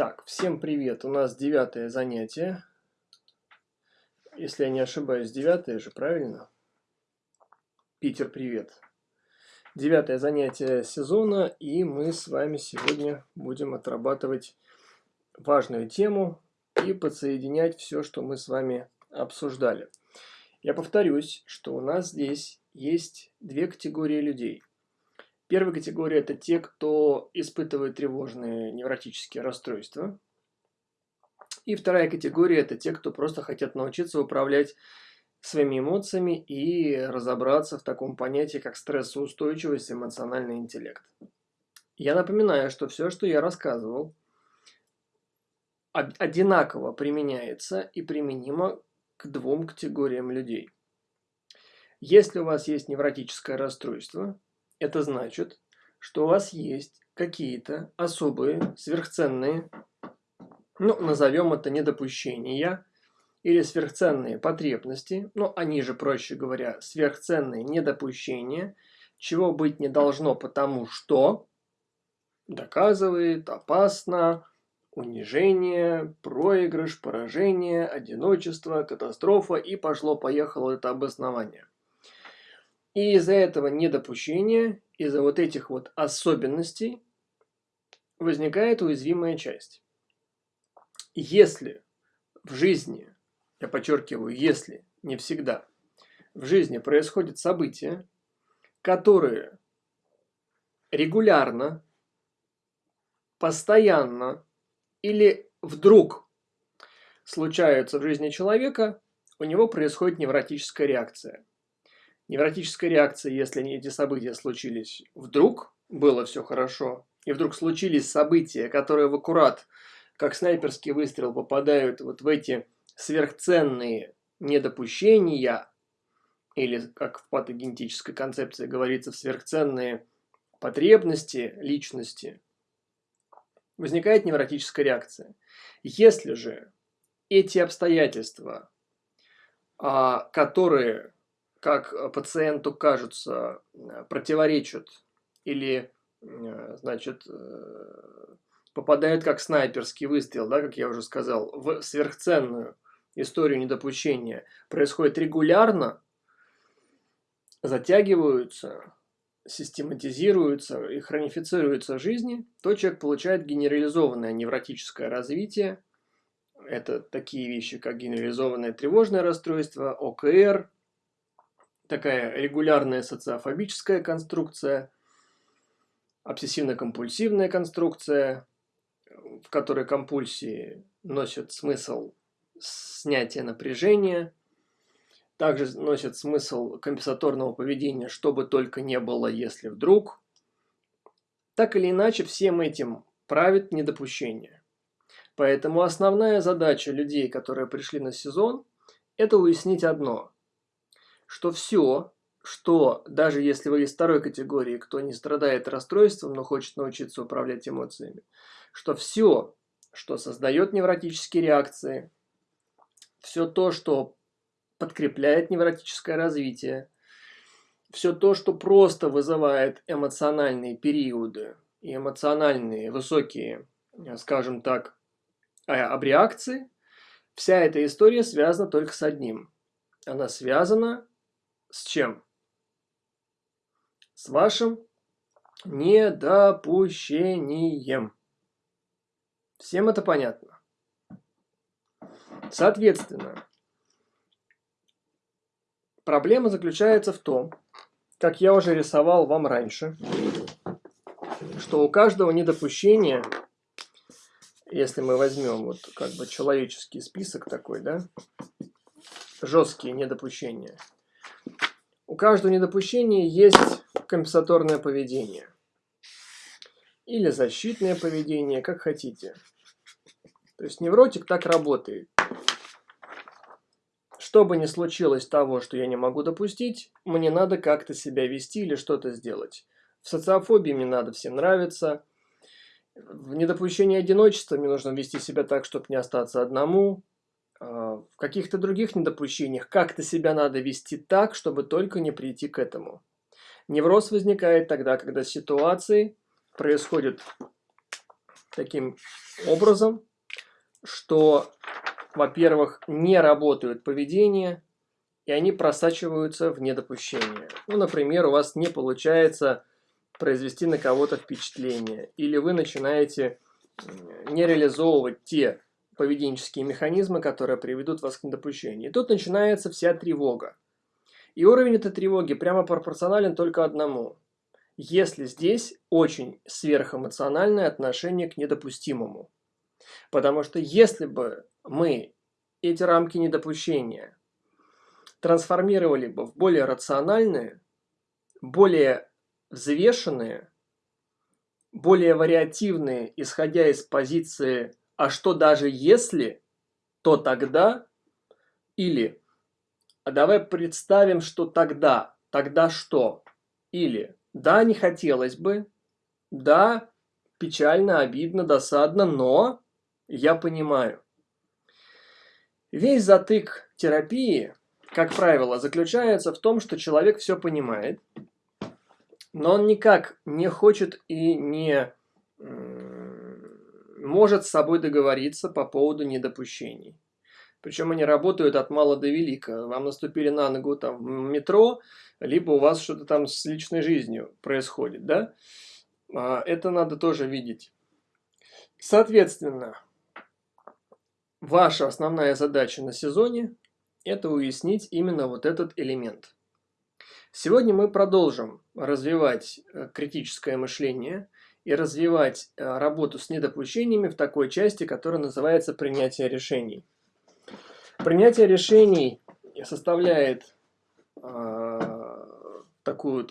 Так, всем привет. У нас девятое занятие. Если я не ошибаюсь, девятое же, правильно? Питер, привет. Девятое занятие сезона, и мы с вами сегодня будем отрабатывать важную тему и подсоединять все, что мы с вами обсуждали. Я повторюсь, что у нас здесь есть две категории людей – Первая категория – это те, кто испытывает тревожные невротические расстройства. И вторая категория – это те, кто просто хотят научиться управлять своими эмоциями и разобраться в таком понятии, как стрессоустойчивость и эмоциональный интеллект. Я напоминаю, что все, что я рассказывал, одинаково применяется и применимо к двум категориям людей. Если у вас есть невротическое расстройство – это значит, что у вас есть какие-то особые, сверхценные, ну, назовем это недопущения, или сверхценные потребности, ну, они же, проще говоря, сверхценные недопущения, чего быть не должно, потому что доказывает опасно, унижение, проигрыш, поражение, одиночество, катастрофа и пошло-поехало это обоснование. И из-за этого недопущения, из-за вот этих вот особенностей возникает уязвимая часть. Если в жизни, я подчеркиваю, если, не всегда, в жизни происходят события, которые регулярно, постоянно или вдруг случаются в жизни человека, у него происходит невротическая реакция – Невротическая реакция, если эти события случились вдруг, было все хорошо, и вдруг случились события, которые в аккурат, как снайперский выстрел, попадают вот в эти сверхценные недопущения, или, как в патогенетической концепции говорится, в сверхценные потребности личности, возникает невротическая реакция. Если же эти обстоятельства, а, которые как э, пациенту кажутся, э, противоречат или, э, значит, попадают как снайперский выстрел, да, как я уже сказал, в сверхценную историю недопущения, происходит регулярно, затягиваются, систематизируются и хронифицируются жизни, то человек получает генерализованное невротическое развитие. Это такие вещи, как генерализованное тревожное расстройство, ОКР, такая регулярная социофобическая конструкция, обсессивно-компульсивная конструкция, в которой компульсии носят смысл снятия напряжения, также носят смысл компенсаторного поведения, что бы только не было, если вдруг. Так или иначе, всем этим правит недопущение. Поэтому основная задача людей, которые пришли на сезон, это уяснить одно – что все, что даже если вы из второй категории, кто не страдает расстройством, но хочет научиться управлять эмоциями, что все, что создает невротические реакции, все то, что подкрепляет невротическое развитие, все то, что просто вызывает эмоциональные периоды и эмоциональные высокие, скажем так, а, обреакции, вся эта история связана только с одним. Она связана с чем? С вашим недопущением. Всем это понятно? Соответственно, проблема заключается в том, как я уже рисовал вам раньше, что у каждого недопущения, если мы возьмем вот как бы человеческий список такой, да, жесткие недопущения – у каждого недопущения есть компенсаторное поведение. Или защитное поведение, как хотите. То есть невротик так работает. Что бы ни случилось того, что я не могу допустить, мне надо как-то себя вести или что-то сделать. В социофобии мне надо всем нравиться. В недопущении одиночества мне нужно вести себя так, чтобы не остаться одному. А, в каких-то других недопущениях как-то себя надо вести так, чтобы только не прийти к этому. Невроз возникает тогда, когда ситуации происходят таким образом, что, во-первых, не работают поведение, и они просачиваются в недопущение. Ну, например, у вас не получается произвести на кого-то впечатление, или вы начинаете не реализовывать те поведенческие механизмы, которые приведут вас к недопущению. И тут начинается вся тревога. И уровень этой тревоги прямо пропорционален только одному. Если здесь очень сверхэмоциональное отношение к недопустимому. Потому что если бы мы эти рамки недопущения трансформировали бы в более рациональные, более взвешенные, более вариативные, исходя из позиции «а что даже если», то тогда или «а давай представим, что тогда, тогда что?» или «да, не хотелось бы», «да, печально, обидно, досадно, но я понимаю». Весь затык терапии, как правило, заключается в том, что человек все понимает, но он никак не хочет и не может с собой договориться по поводу недопущений. Причем они работают от мала до велика. Вам наступили на ногу там в метро, либо у вас что-то там с личной жизнью происходит, да? А, это надо тоже видеть. Соответственно, ваша основная задача на сезоне – это уяснить именно вот этот элемент – Сегодня мы продолжим развивать э, критическое мышление и развивать э, работу с недопущениями в такой части, которая называется принятие решений. Принятие решений составляет э, такое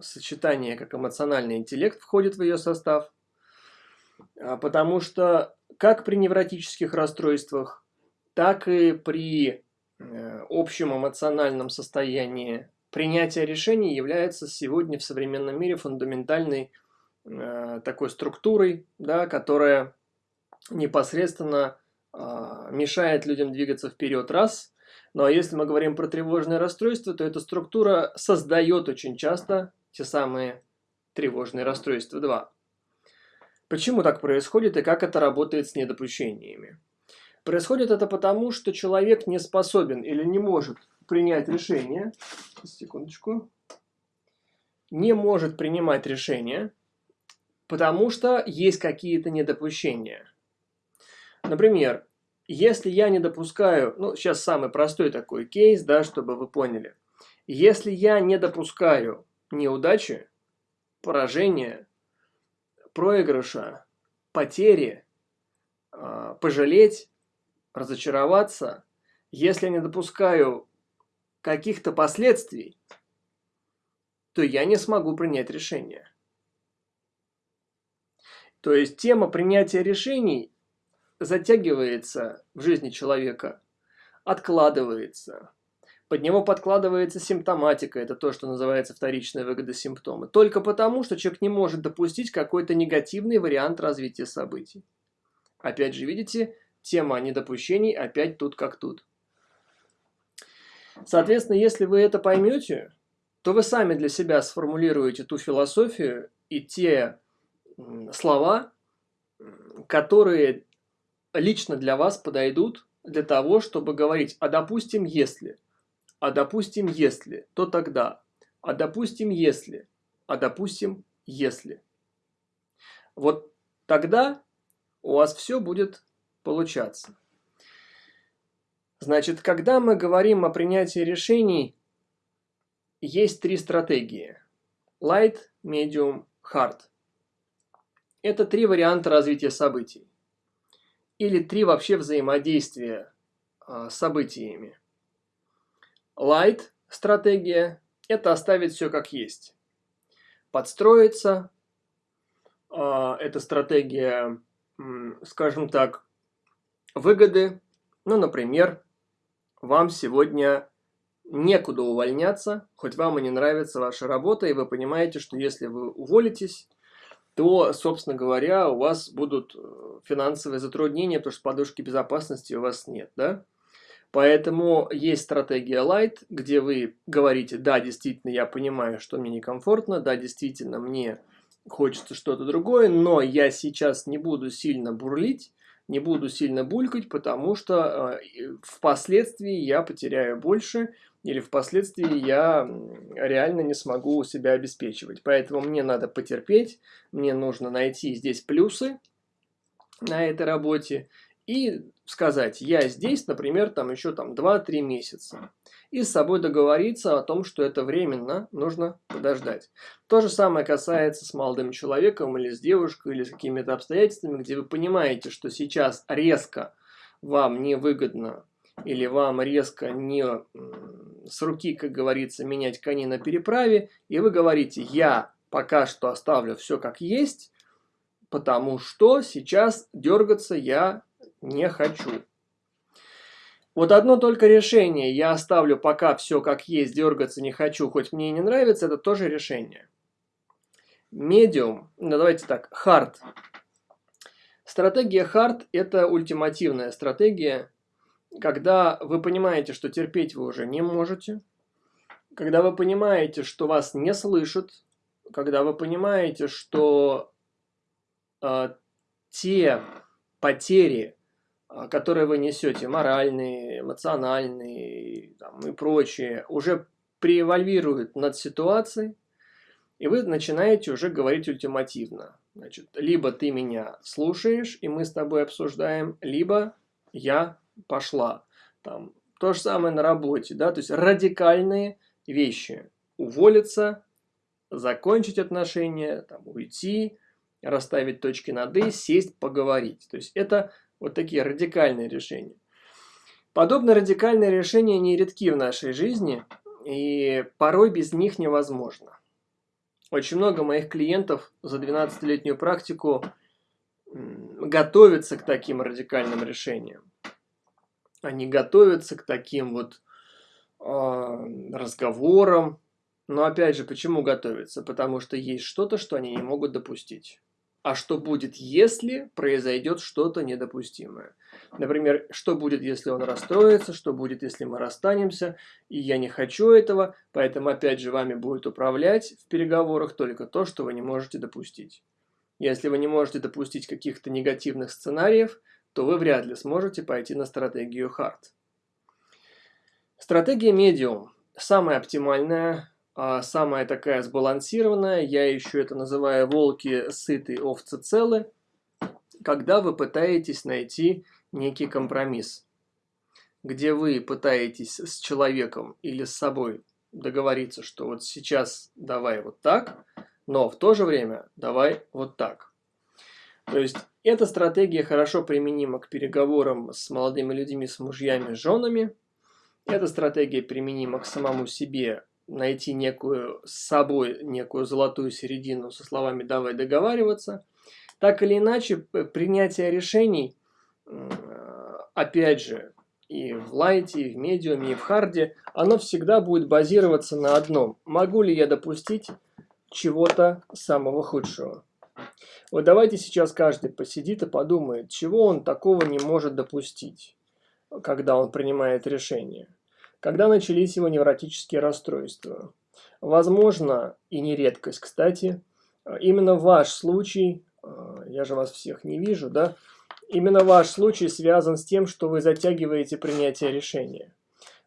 сочетание, как эмоциональный интеллект входит в ее состав, а, потому что как при невротических расстройствах, так и при э, общем эмоциональном состоянии принятие решений является сегодня в современном мире фундаментальной э, такой структурой, да, которая непосредственно э, мешает людям двигаться вперед, раз. Ну а если мы говорим про тревожное расстройство, то эта структура создает очень часто те самые тревожные расстройства, два. Почему так происходит и как это работает с недопущениями? Происходит это потому, что человек не способен или не может принять решение, секундочку, не может принимать решение, потому что есть какие-то недопущения. Например, если я не допускаю, ну, сейчас самый простой такой кейс, да, чтобы вы поняли. Если я не допускаю неудачи, поражения, проигрыша, потери, а, пожалеть, разочароваться, если я не допускаю каких-то последствий, то я не смогу принять решение. То есть тема принятия решений затягивается в жизни человека, откладывается. Под него подкладывается симптоматика, это то, что называется вторичная выгода симптома. Только потому, что человек не может допустить какой-то негативный вариант развития событий. Опять же, видите, тема недопущений опять тут как тут. Соответственно, если вы это поймете, то вы сами для себя сформулируете ту философию и те слова, которые лично для вас подойдут для того, чтобы говорить, а допустим, если, а допустим, если, то тогда, а допустим, если, а допустим, если. Вот тогда у вас все будет получаться. Значит, когда мы говорим о принятии решений, есть три стратегии. Light, Medium, Hard. Это три варианта развития событий. Или три вообще взаимодействия э, с событиями. Light стратегия – это оставить все как есть. Подстроиться э, – это стратегия, скажем так, выгоды. Ну, например, вам сегодня некуда увольняться, хоть вам и не нравится ваша работа, и вы понимаете, что если вы уволитесь, то, собственно говоря, у вас будут э, финансовые затруднения, потому что подушки безопасности у вас нет, да? Поэтому есть стратегия Light, где вы говорите, да, действительно, я понимаю, что мне некомфортно, да, действительно, мне хочется что-то другое, но я сейчас не буду сильно бурлить, не буду сильно булькать, потому что э, впоследствии я потеряю больше, или впоследствии я реально не смогу себя обеспечивать. Поэтому мне надо потерпеть, мне нужно найти здесь плюсы на этой работе и сказать, я здесь, например, там еще там 2-3 месяца. И с собой договориться о том, что это временно, нужно подождать. То же самое касается с молодым человеком или с девушкой, или с какими-то обстоятельствами, где вы понимаете, что сейчас резко вам невыгодно или вам резко не с руки, как говорится, менять коней на переправе, и вы говорите, я пока что оставлю все как есть, потому что сейчас дергаться я не хочу. Вот одно только решение, я оставлю пока все как есть, дергаться не хочу, хоть мне и не нравится, это тоже решение. Medium, ну давайте так, hard. Стратегия hard это ультимативная стратегия, когда вы понимаете, что терпеть вы уже не можете, когда вы понимаете, что вас не слышат, когда вы понимаете, что э, те потери, э, которые вы несете, моральные, эмоциональные там, и прочее, уже превальвируют над ситуацией, и вы начинаете уже говорить ультимативно. Значит, либо ты меня слушаешь, и мы с тобой обсуждаем, либо я пошла. Там, то же самое на работе, да, то есть радикальные вещи. Уволиться, закончить отношения, там, уйти, расставить точки над «и», сесть, поговорить. То есть это вот такие радикальные решения. Подобные радикальные решения не редки в нашей жизни, и порой без них невозможно. Очень много моих клиентов за 12-летнюю практику готовятся к таким радикальным решениям они готовятся к таким вот э, разговорам. Но опять же, почему готовятся? Потому что есть что-то, что они не могут допустить. А что будет, если произойдет что-то недопустимое? Например, что будет, если он расстроится, что будет, если мы расстанемся, и я не хочу этого, поэтому опять же вами будет управлять в переговорах только то, что вы не можете допустить. Если вы не можете допустить каких-то негативных сценариев, то вы вряд ли сможете пойти на стратегию хард. Стратегия медиум самая оптимальная, а, самая такая сбалансированная, я еще это называю волки сытые, овцы целы, когда вы пытаетесь найти некий компромисс, где вы пытаетесь с человеком или с собой договориться, что вот сейчас давай вот так, но в то же время давай вот так. То есть эта стратегия хорошо применима к переговорам с молодыми людьми, с мужьями, с женами. Эта стратегия применима к самому себе, найти некую с собой, некую золотую середину со словами «давай договариваться». Так или иначе, принятие решений, опять же, и в лайте, и в медиуме, и в харде, оно всегда будет базироваться на одном. Могу ли я допустить чего-то самого худшего? Вот давайте сейчас каждый посидит и подумает, чего он такого не может допустить, когда он принимает решение. Когда начались его невротические расстройства. Возможно, и не редкость, кстати, именно ваш случай, э, я же вас всех не вижу, да, именно ваш случай связан с тем, что вы затягиваете принятие решения.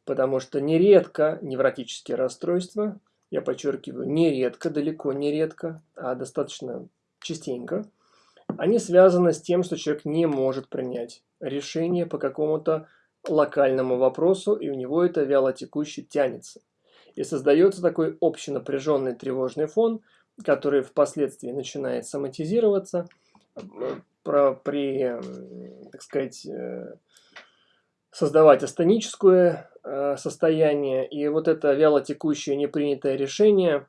Потому что нередко невротические расстройства, я подчеркиваю, нередко, далеко не редко, а достаточно частенько, они связаны с тем, что человек не может принять решение по какому-то локальному вопросу, и у него это вяло текуще тянется. И создается такой общий напряженный тревожный фон, который впоследствии начинает соматизироваться про, при, так сказать, э, создавать астеническое э, состояние. И вот это вяло текущее непринятое решение,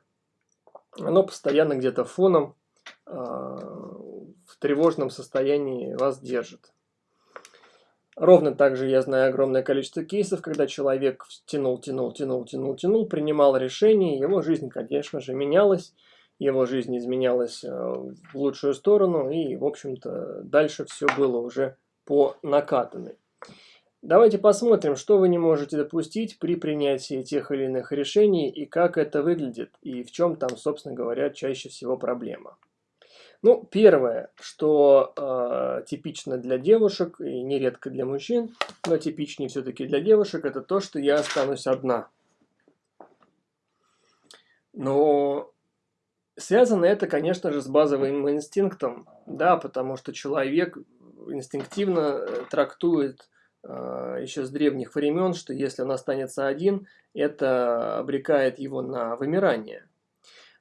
оно постоянно где-то фоном в тревожном состоянии вас держит. Ровно так же я знаю огромное количество кейсов, когда человек тянул, тянул, тянул, тянул, тянул, принимал решение, его жизнь, конечно же, менялась, его жизнь изменялась э, в лучшую сторону, и, в общем-то, дальше все было уже по накатанной. Давайте посмотрим, что вы не можете допустить при принятии тех или иных решений, и как это выглядит, и в чем там, собственно говоря, чаще всего проблема. Ну, первое, что э, типично для девушек и нередко для мужчин, но типичнее все-таки для девушек, это то, что я останусь одна. Но связано это, конечно же, с базовым инстинктом, да, потому что человек инстинктивно э, трактует э, еще с древних времен, что если он останется один, это обрекает его на вымирание.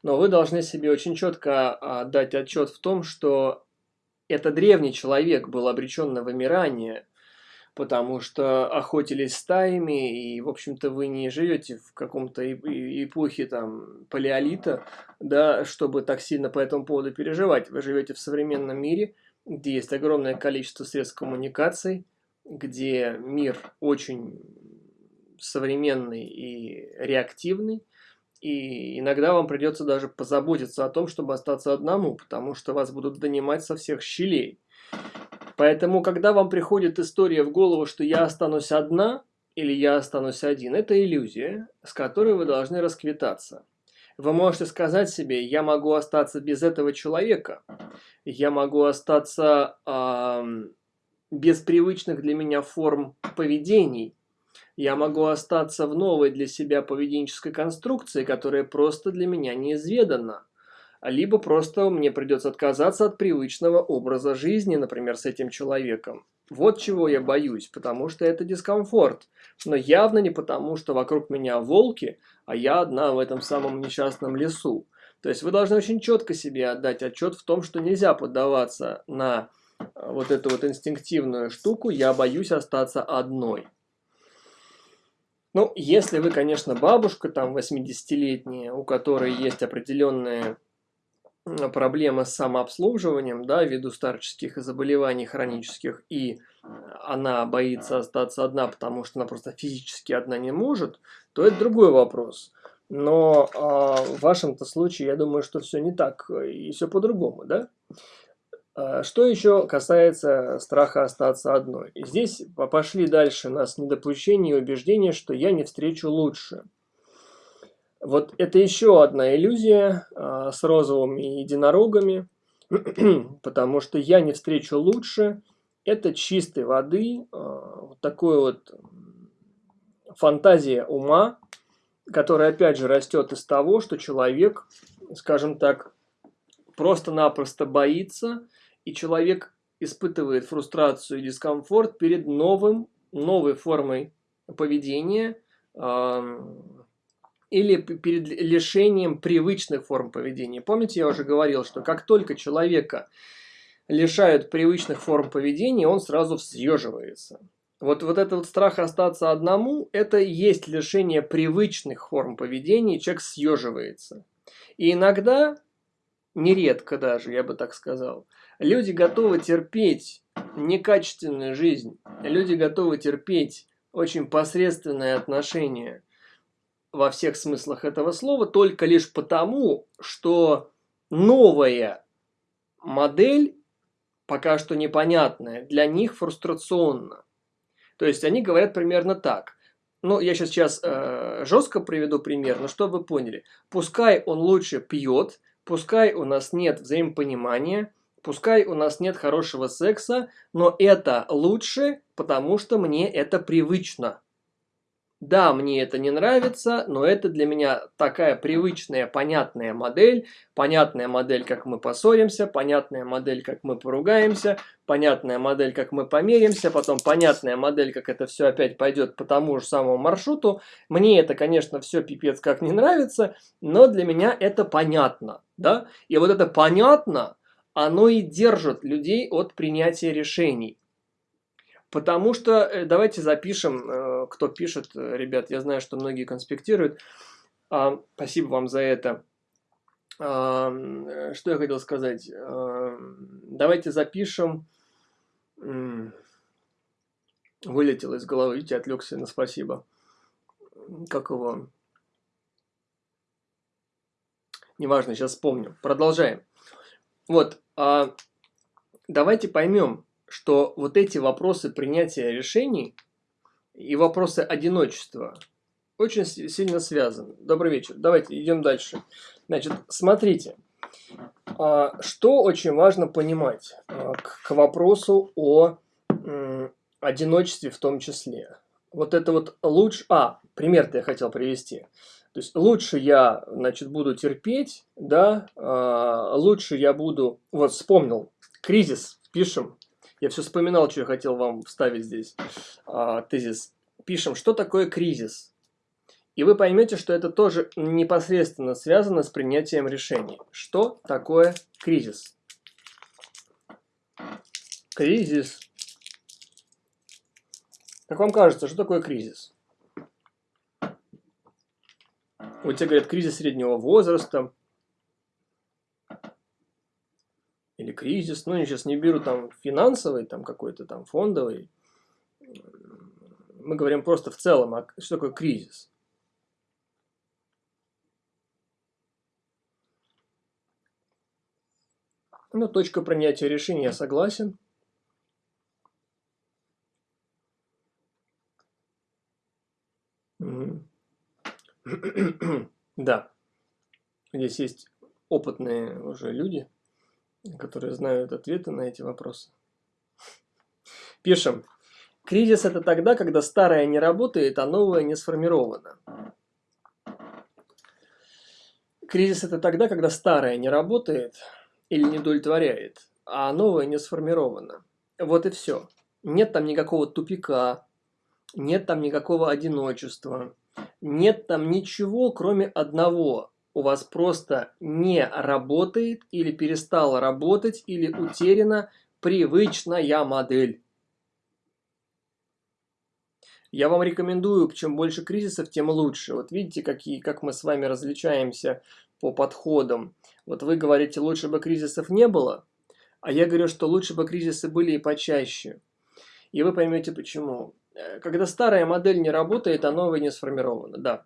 Но вы должны себе очень четко а, дать отчет в том, что это древний человек был обречен на вымирание, потому что охотились стаями, и, в общем-то, вы не живете в каком-то эпохе там палеолита, да, чтобы так сильно по этому поводу переживать. Вы живете в современном мире, где есть огромное количество средств коммуникаций, где мир очень современный и реактивный, и иногда вам придется даже позаботиться о том, чтобы остаться одному, потому что вас будут донимать со всех щелей. Поэтому, когда вам приходит история в голову, что я останусь одна или я останусь один, это иллюзия, с которой вы должны расквитаться. Вы можете сказать себе, я могу остаться без этого человека, я могу остаться э, без привычных для меня форм поведений, я могу остаться в новой для себя поведенческой конструкции, которая просто для меня неизведана. Либо просто мне придется отказаться от привычного образа жизни, например, с этим человеком. Вот чего я боюсь, потому что это дискомфорт. Но явно не потому, что вокруг меня волки, а я одна в этом самом несчастном лесу. То есть вы должны очень четко себе отдать отчет в том, что нельзя поддаваться на э, вот эту вот инстинктивную штуку «я боюсь остаться одной». Ну, если вы, конечно, бабушка, там, 80-летняя, у которой есть определенные проблемы с самообслуживанием, да, ввиду старческих заболеваний хронических, и она боится остаться одна, потому что она просто физически одна не может, то это другой вопрос. Но э, в вашем-то случае, я думаю, что все не так, и все по-другому, да? А, что еще касается страха остаться одной? Здесь пошли дальше нас недопущение и убеждение, что я не встречу лучше. Вот это еще одна иллюзия а, с розовыми единорогами, потому что я не встречу лучше. Это чистой воды, а, вот такой вот фантазия ума, которая опять же растет из того, что человек, скажем так, просто-напросто боится и человек испытывает фрустрацию и дискомфорт перед новым, новой формой поведения э, или перед лишением привычных форм поведения. Помните, я уже говорил, что как только человека лишают привычных форм поведения, он сразу съеживается. Вот, вот этот вот страх остаться одному, это есть лишение привычных форм поведения, человек съеживается. И иногда, нередко даже, я бы так сказал, Люди готовы терпеть некачественную жизнь. Люди готовы терпеть очень посредственное отношение во всех смыслах этого слова только лишь потому, что новая модель, пока что непонятная, для них фрустрационна. То есть они говорят примерно так. Ну, я сейчас, сейчас э, жестко приведу пример, но чтобы вы поняли. Пускай он лучше пьет, пускай у нас нет взаимопонимания, Пускай у нас нет хорошего секса, но это лучше, потому что мне это привычно. Да, мне это не нравится, но это для меня такая привычная, понятная модель. Понятная модель, как мы поссоримся, понятная модель, как мы поругаемся, понятная модель, как мы померимся, потом понятная модель, как это все опять пойдет по тому же самому маршруту. Мне это, конечно, все пипец как не нравится, но для меня это понятно. Да? И вот это понятно, оно и держит людей от принятия решений. Потому что, э, давайте запишем, э, кто пишет, э, ребят, я знаю, что многие конспектируют. Спасибо вам за это. Что я хотел сказать? Давайте запишем. Вылетел из головы, видите, отвлекся на спасибо. Как его? Неважно, сейчас вспомню. Продолжаем. Вот, а, давайте поймем, что вот эти вопросы принятия решений и вопросы одиночества очень сильно связаны. Добрый вечер. Давайте идем дальше. Значит, смотрите. А, что очень важно понимать а, к вопросу о одиночестве в том числе. Вот это вот лучше... А, пример-то я хотел привести. То есть лучше я, значит, буду терпеть, да, а, лучше я буду... Вот вспомнил, кризис, пишем. Я все вспоминал, что я хотел вам вставить здесь. Тезис. Пишем, что такое кризис. И вы поймете, что это тоже непосредственно связано с принятием решений. Что такое кризис? Кризис. Как вам кажется, что такое кризис? Вот тебе говорят, кризис среднего возраста. Или кризис, ну, я сейчас не беру там финансовый, там какой-то там фондовый. Мы говорим просто в целом, а что такое кризис? Ну, точка принятия решения, я согласен. Да, здесь есть опытные уже люди, которые знают ответы на эти вопросы. Пишем. Кризис – это тогда, когда старое не работает, а новое не сформировано. Кризис – это тогда, когда старое не работает, или не удовлетворяет, а новое не сформировано. Вот и все. Нет там никакого тупика, нет там никакого одиночества, нет там ничего, кроме одного. У вас просто не работает или перестала работать или утеряна привычная модель. Я вам рекомендую, чем больше кризисов, тем лучше. Вот видите, какие, как мы с вами различаемся по подходам. Вот вы говорите, лучше бы кризисов не было, а я говорю, что лучше бы кризисы были и почаще. И вы поймете почему. Э, когда старая модель не работает, а новая не сформирована, да.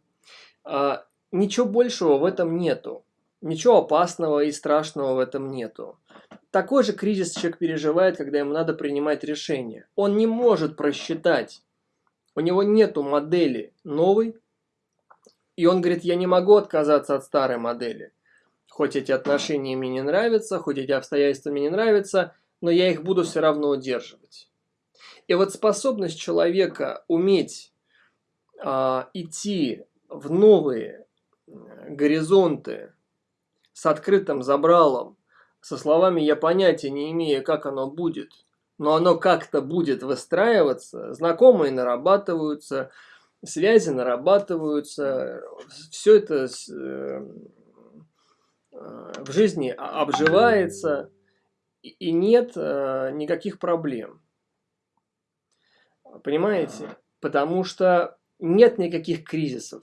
А, ничего большего в этом нету. Ничего опасного и страшного в этом нету. Такой же кризис человек переживает, когда ему надо принимать решение. Он не может просчитать. У него нету модели новой. И он говорит, я не могу отказаться от старой модели. Хоть эти отношения мне не нравятся, хоть эти обстоятельства мне не нравятся, но я их буду все равно удерживать. И вот способность человека уметь а, идти в новые горизонты с открытым забралом, со словами «я понятия не имею, как оно будет», но оно как-то будет выстраиваться, знакомые нарабатываются, связи нарабатываются, все это э, Э, в жизни обживается и нет э, никаких проблем. Понимаете? Потому что нет никаких кризисов.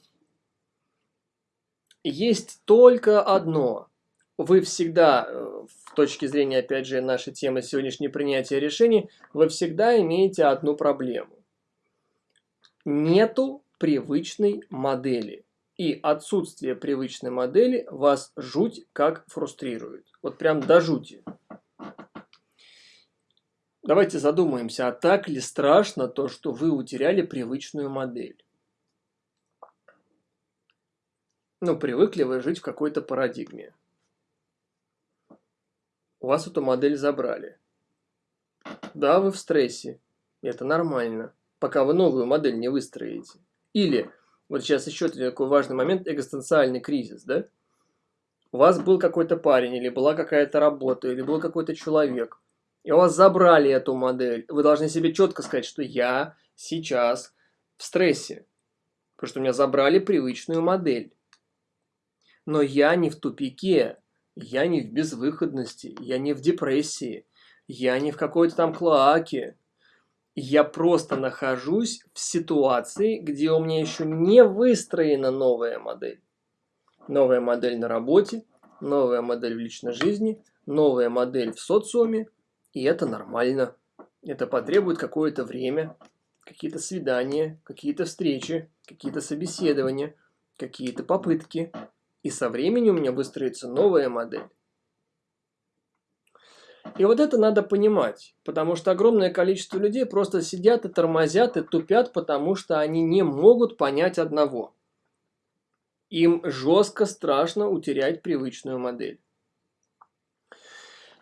Есть только одно. Вы всегда, э, в точке зрения, опять же, нашей темы сегодняшней принятия решений, вы всегда имеете одну проблему. Нету привычной модели. И отсутствие привычной модели вас жуть как фрустрирует. Вот прям до жути. Давайте задумаемся, а так ли страшно то, что вы утеряли привычную модель? Ну, привыкли вы жить в какой-то парадигме. У вас эту модель забрали. Да, вы в стрессе. Это нормально, пока вы новую модель не выстроите. Или вот сейчас еще такой важный момент, экзистенциальный кризис, да? У вас был какой-то парень, или была какая-то работа, или был какой-то человек, и у вас забрали эту модель. Вы должны себе четко сказать, что я сейчас в стрессе, потому что у меня забрали привычную модель. Но я не в тупике, я не в безвыходности, я не в депрессии, я не в какой-то там клоаке, я просто нахожусь в ситуации, где у меня еще не выстроена новая модель. Новая модель на работе, новая модель в личной жизни, новая модель в социуме. И это нормально. Это потребует какое-то время, какие-то свидания, какие-то встречи, какие-то собеседования, какие-то попытки. И со временем у меня выстроится новая модель. И вот это надо понимать, потому что огромное количество людей просто сидят и тормозят и тупят, потому что они не могут понять одного. Им жестко страшно утерять привычную модель.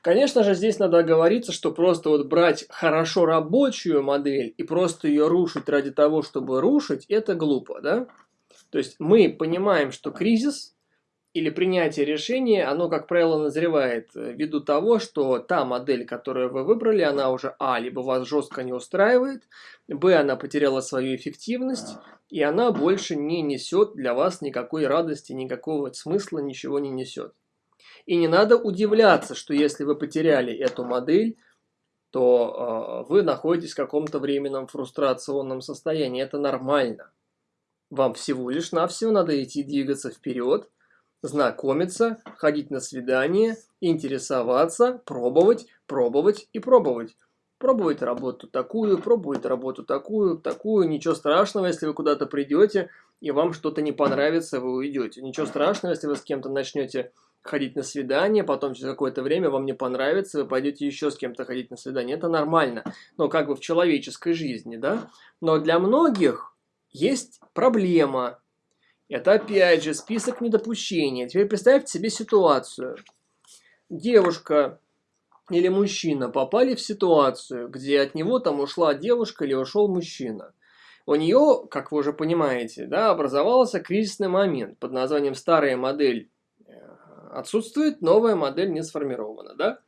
Конечно же, здесь надо оговориться, что просто вот брать хорошо рабочую модель и просто ее рушить ради того, чтобы рушить, это глупо, да? То есть мы понимаем, что кризис или принятие решения, оно, как правило, назревает э, ввиду того, что та модель, которую вы выбрали, она уже, а, либо вас жестко не устраивает, б, она потеряла свою эффективность, и она больше не несет для вас никакой радости, никакого смысла, ничего не несет. И не надо удивляться, что если вы потеряли эту модель, то э, вы находитесь в каком-то временном фрустрационном состоянии. Это нормально. Вам всего лишь навсего надо идти двигаться вперед, знакомиться, ходить на свидание, интересоваться, пробовать, пробовать и пробовать. Пробовать работу такую, пробовать работу такую, такую. Ничего страшного, если вы куда-то придете и вам что-то не понравится, вы уйдете. Ничего страшного, если вы с кем-то начнете ходить на свидание, потом через какое-то время вам не понравится, вы пойдете еще с кем-то ходить на свидание. Это нормально, но как бы в человеческой жизни, да? Но для многих есть проблема. Это опять же список недопущения. Теперь представьте себе ситуацию. Девушка или мужчина попали в ситуацию, где от него там ушла девушка или ушел мужчина. У нее, как вы уже понимаете, да, образовался кризисный момент под названием «старая модель отсутствует, новая модель не сформирована, да?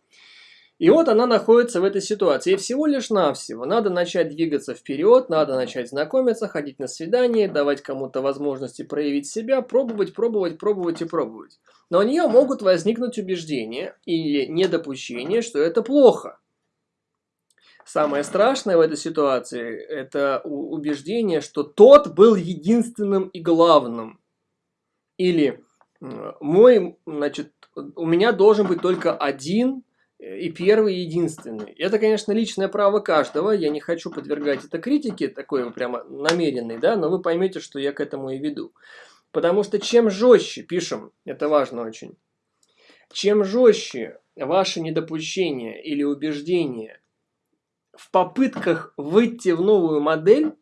И вот она находится в этой ситуации. И всего лишь навсего надо начать двигаться вперед, надо начать знакомиться, ходить на свидание, давать кому-то возможности проявить себя, пробовать, пробовать, пробовать и пробовать. Но у нее могут возникнуть убеждения или недопущения, что это плохо. Самое страшное в этой ситуации – это убеждение, что тот был единственным и главным. Или мой, значит, у меня должен быть только один и первый, и единственный. Это, конечно, личное право каждого, я не хочу подвергать это критике, такой прямо намеренной, да, но вы поймете, что я к этому и веду. Потому что чем жестче, пишем, это важно очень, чем жестче ваши недопущения или убеждения в попытках выйти в новую модель,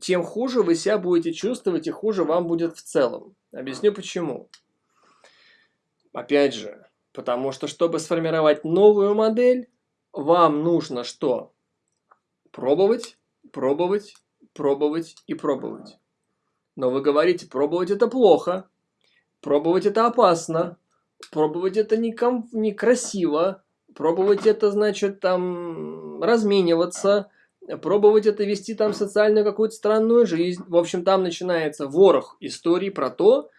тем хуже вы себя будете чувствовать и хуже вам будет в целом. Объясню почему. Опять же, потому что, чтобы сформировать новую модель, вам нужно что? Пробовать, пробовать, пробовать и пробовать. Но вы говорите, пробовать это плохо, пробовать это опасно, пробовать это неком... некрасиво, пробовать это значит там размениваться, пробовать это вести там социальную какую-то странную жизнь. В общем, там начинается ворох историй про то,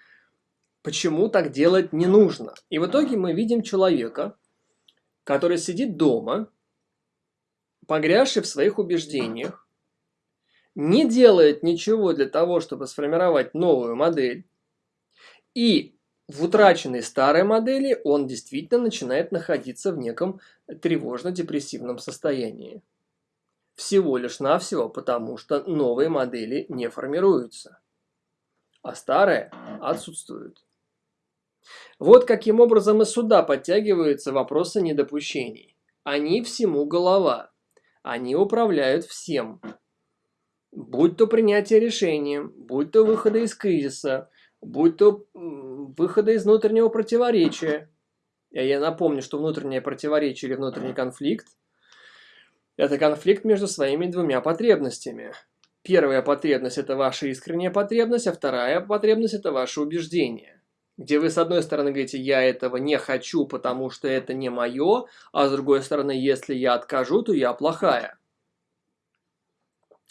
почему так делать не нужно. И в итоге мы видим человека, который сидит дома, погрязший в своих убеждениях, не делает ничего для того, чтобы сформировать новую модель, и в утраченной старой модели он действительно начинает находиться в неком тревожно-депрессивном состоянии. Всего лишь навсего потому, что новые модели не формируются, а старые отсутствуют. Вот каким образом и сюда подтягиваются вопросы недопущений. Они всему голова. Они управляют всем. Будь то принятие решения, будь то выхода из кризиса, будь то выхода из внутреннего противоречия. Я напомню, что внутреннее противоречие или внутренний конфликт это конфликт между своими двумя потребностями. Первая потребность – это ваша искренняя потребность, а вторая потребность – это ваше убеждение. Где вы с одной стороны говорите «я этого не хочу, потому что это не мое», а с другой стороны «если я откажу, то я плохая».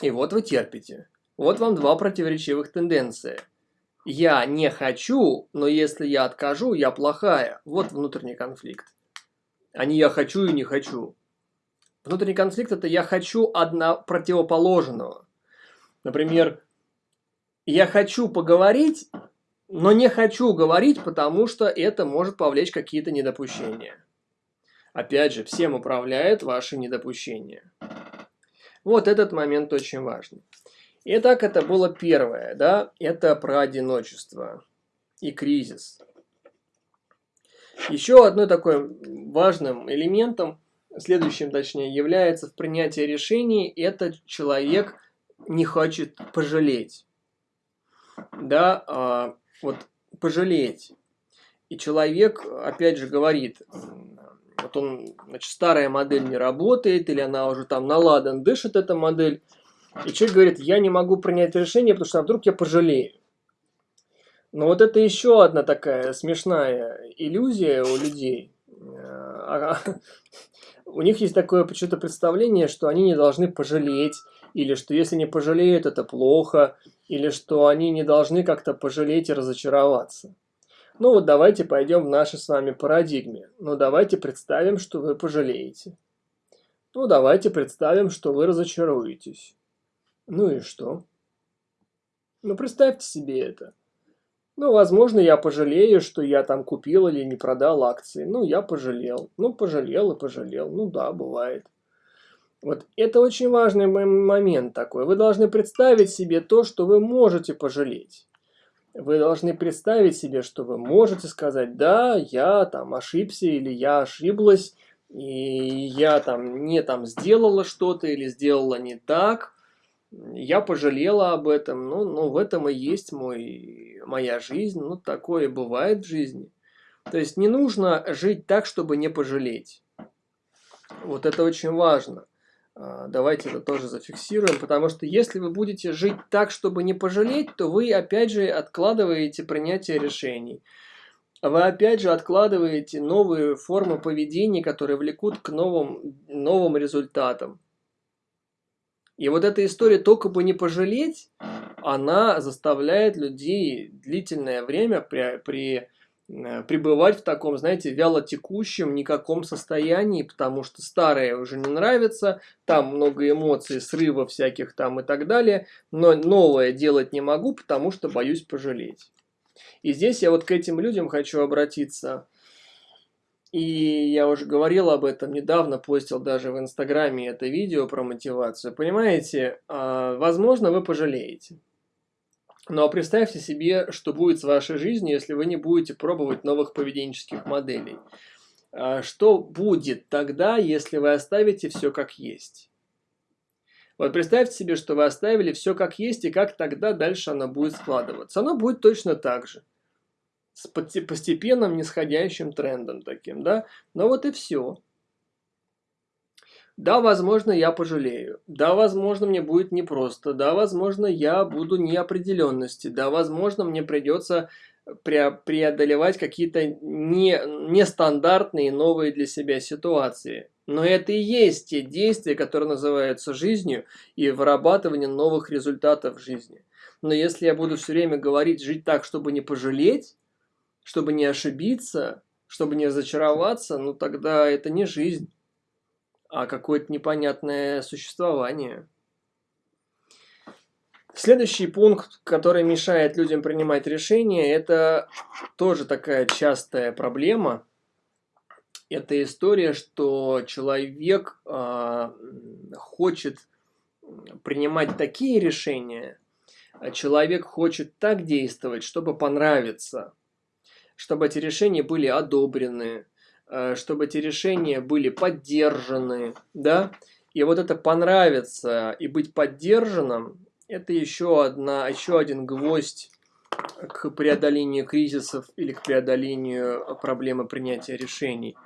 И вот вы терпите. Вот вам два противоречивых тенденции. Я не хочу, но если я откажу, я плохая. Вот внутренний конфликт. А не я хочу и не хочу. Внутренний конфликт – это я хочу одно противоположного. Например, я хочу поговорить, но не хочу говорить, потому что это может повлечь какие-то недопущения. Опять же, всем управляет ваше недопущение. Вот этот момент очень важный. Итак, это было первое, да, это про одиночество и кризис. Еще одной такой важным элементом следующим, точнее, является в принятии решений, это человек не хочет пожалеть. Да, а, вот пожалеть. И человек, опять же, говорит, вот он, значит, старая модель не работает, или она уже там наладан дышит, эта модель, и человек говорит, я не могу принять решение, потому что а вдруг я пожалею. Но вот это еще одна такая смешная иллюзия у людей. У них есть такое почему-то представление, что они не должны пожалеть, или что если не пожалеют, это плохо, или что они не должны как-то пожалеть и разочароваться. Ну вот давайте пойдем в нашей с вами парадигме. Ну давайте представим, что вы пожалеете. Ну давайте представим, что вы разочаруетесь. Ну и что? Ну представьте себе это. Ну, возможно, я пожалею, что я там купил или не продал акции. Ну, я пожалел. Ну, пожалел и пожалел. Ну да, бывает. Вот это очень важный момент такой. Вы должны представить себе то, что вы можете пожалеть. Вы должны представить себе, что вы можете сказать, да, я там ошибся или я ошиблась, и я там не там сделала что-то или сделала не так, я пожалела об этом, ну, ну в этом и есть мой, моя жизнь, ну такое бывает в жизни. То есть не нужно жить так, чтобы не пожалеть. Вот это очень важно. А, давайте это тоже зафиксируем, потому что если вы будете жить так, чтобы не пожалеть, то вы опять же откладываете принятие решений. Вы опять же откладываете новые формы поведения, которые влекут к новым, новым результатам. И вот эта история только бы не пожалеть, она заставляет людей длительное время при, при Э, пребывать в таком, знаете, вялотекущем, никаком состоянии, потому что старое уже не нравится, там много эмоций, срывов всяких там и так далее, но новое делать не могу, потому что боюсь пожалеть. И здесь я вот к этим людям хочу обратиться. И я уже говорил об этом недавно, постил даже в Инстаграме это видео про мотивацию. Понимаете, а, возможно, вы пожалеете. А представьте себе, что будет с вашей жизнью, если вы не будете пробовать новых поведенческих моделей. А что будет тогда, если вы оставите все как есть? Вот представьте себе, что вы оставили все как есть, и как тогда дальше оно будет складываться. Оно будет точно так же. С постепенным нисходящим трендом таким, да? Но вот и все. Да, возможно, я пожалею. Да, возможно, мне будет непросто. Да, возможно, я буду неопределенности. Да, возможно, мне придется преодолевать какие-то не, нестандартные новые для себя ситуации. Но это и есть те действия, которые называются жизнью и вырабатывание новых результатов в жизни. Но если я буду все время говорить, жить так, чтобы не пожалеть, чтобы не ошибиться, чтобы не разочароваться, ну тогда это не жизнь а какое-то непонятное существование. Следующий пункт, который мешает людям принимать решения, это тоже такая частая проблема. Это история, что человек э, хочет принимать такие решения, а человек хочет так действовать, чтобы понравиться, чтобы эти решения были одобрены, Э, чтобы эти решения были поддержаны, да, и вот это понравится и быть поддержанным, это еще, одна, еще один гвоздь к преодолению кризисов или к преодолению проблемы принятия решений.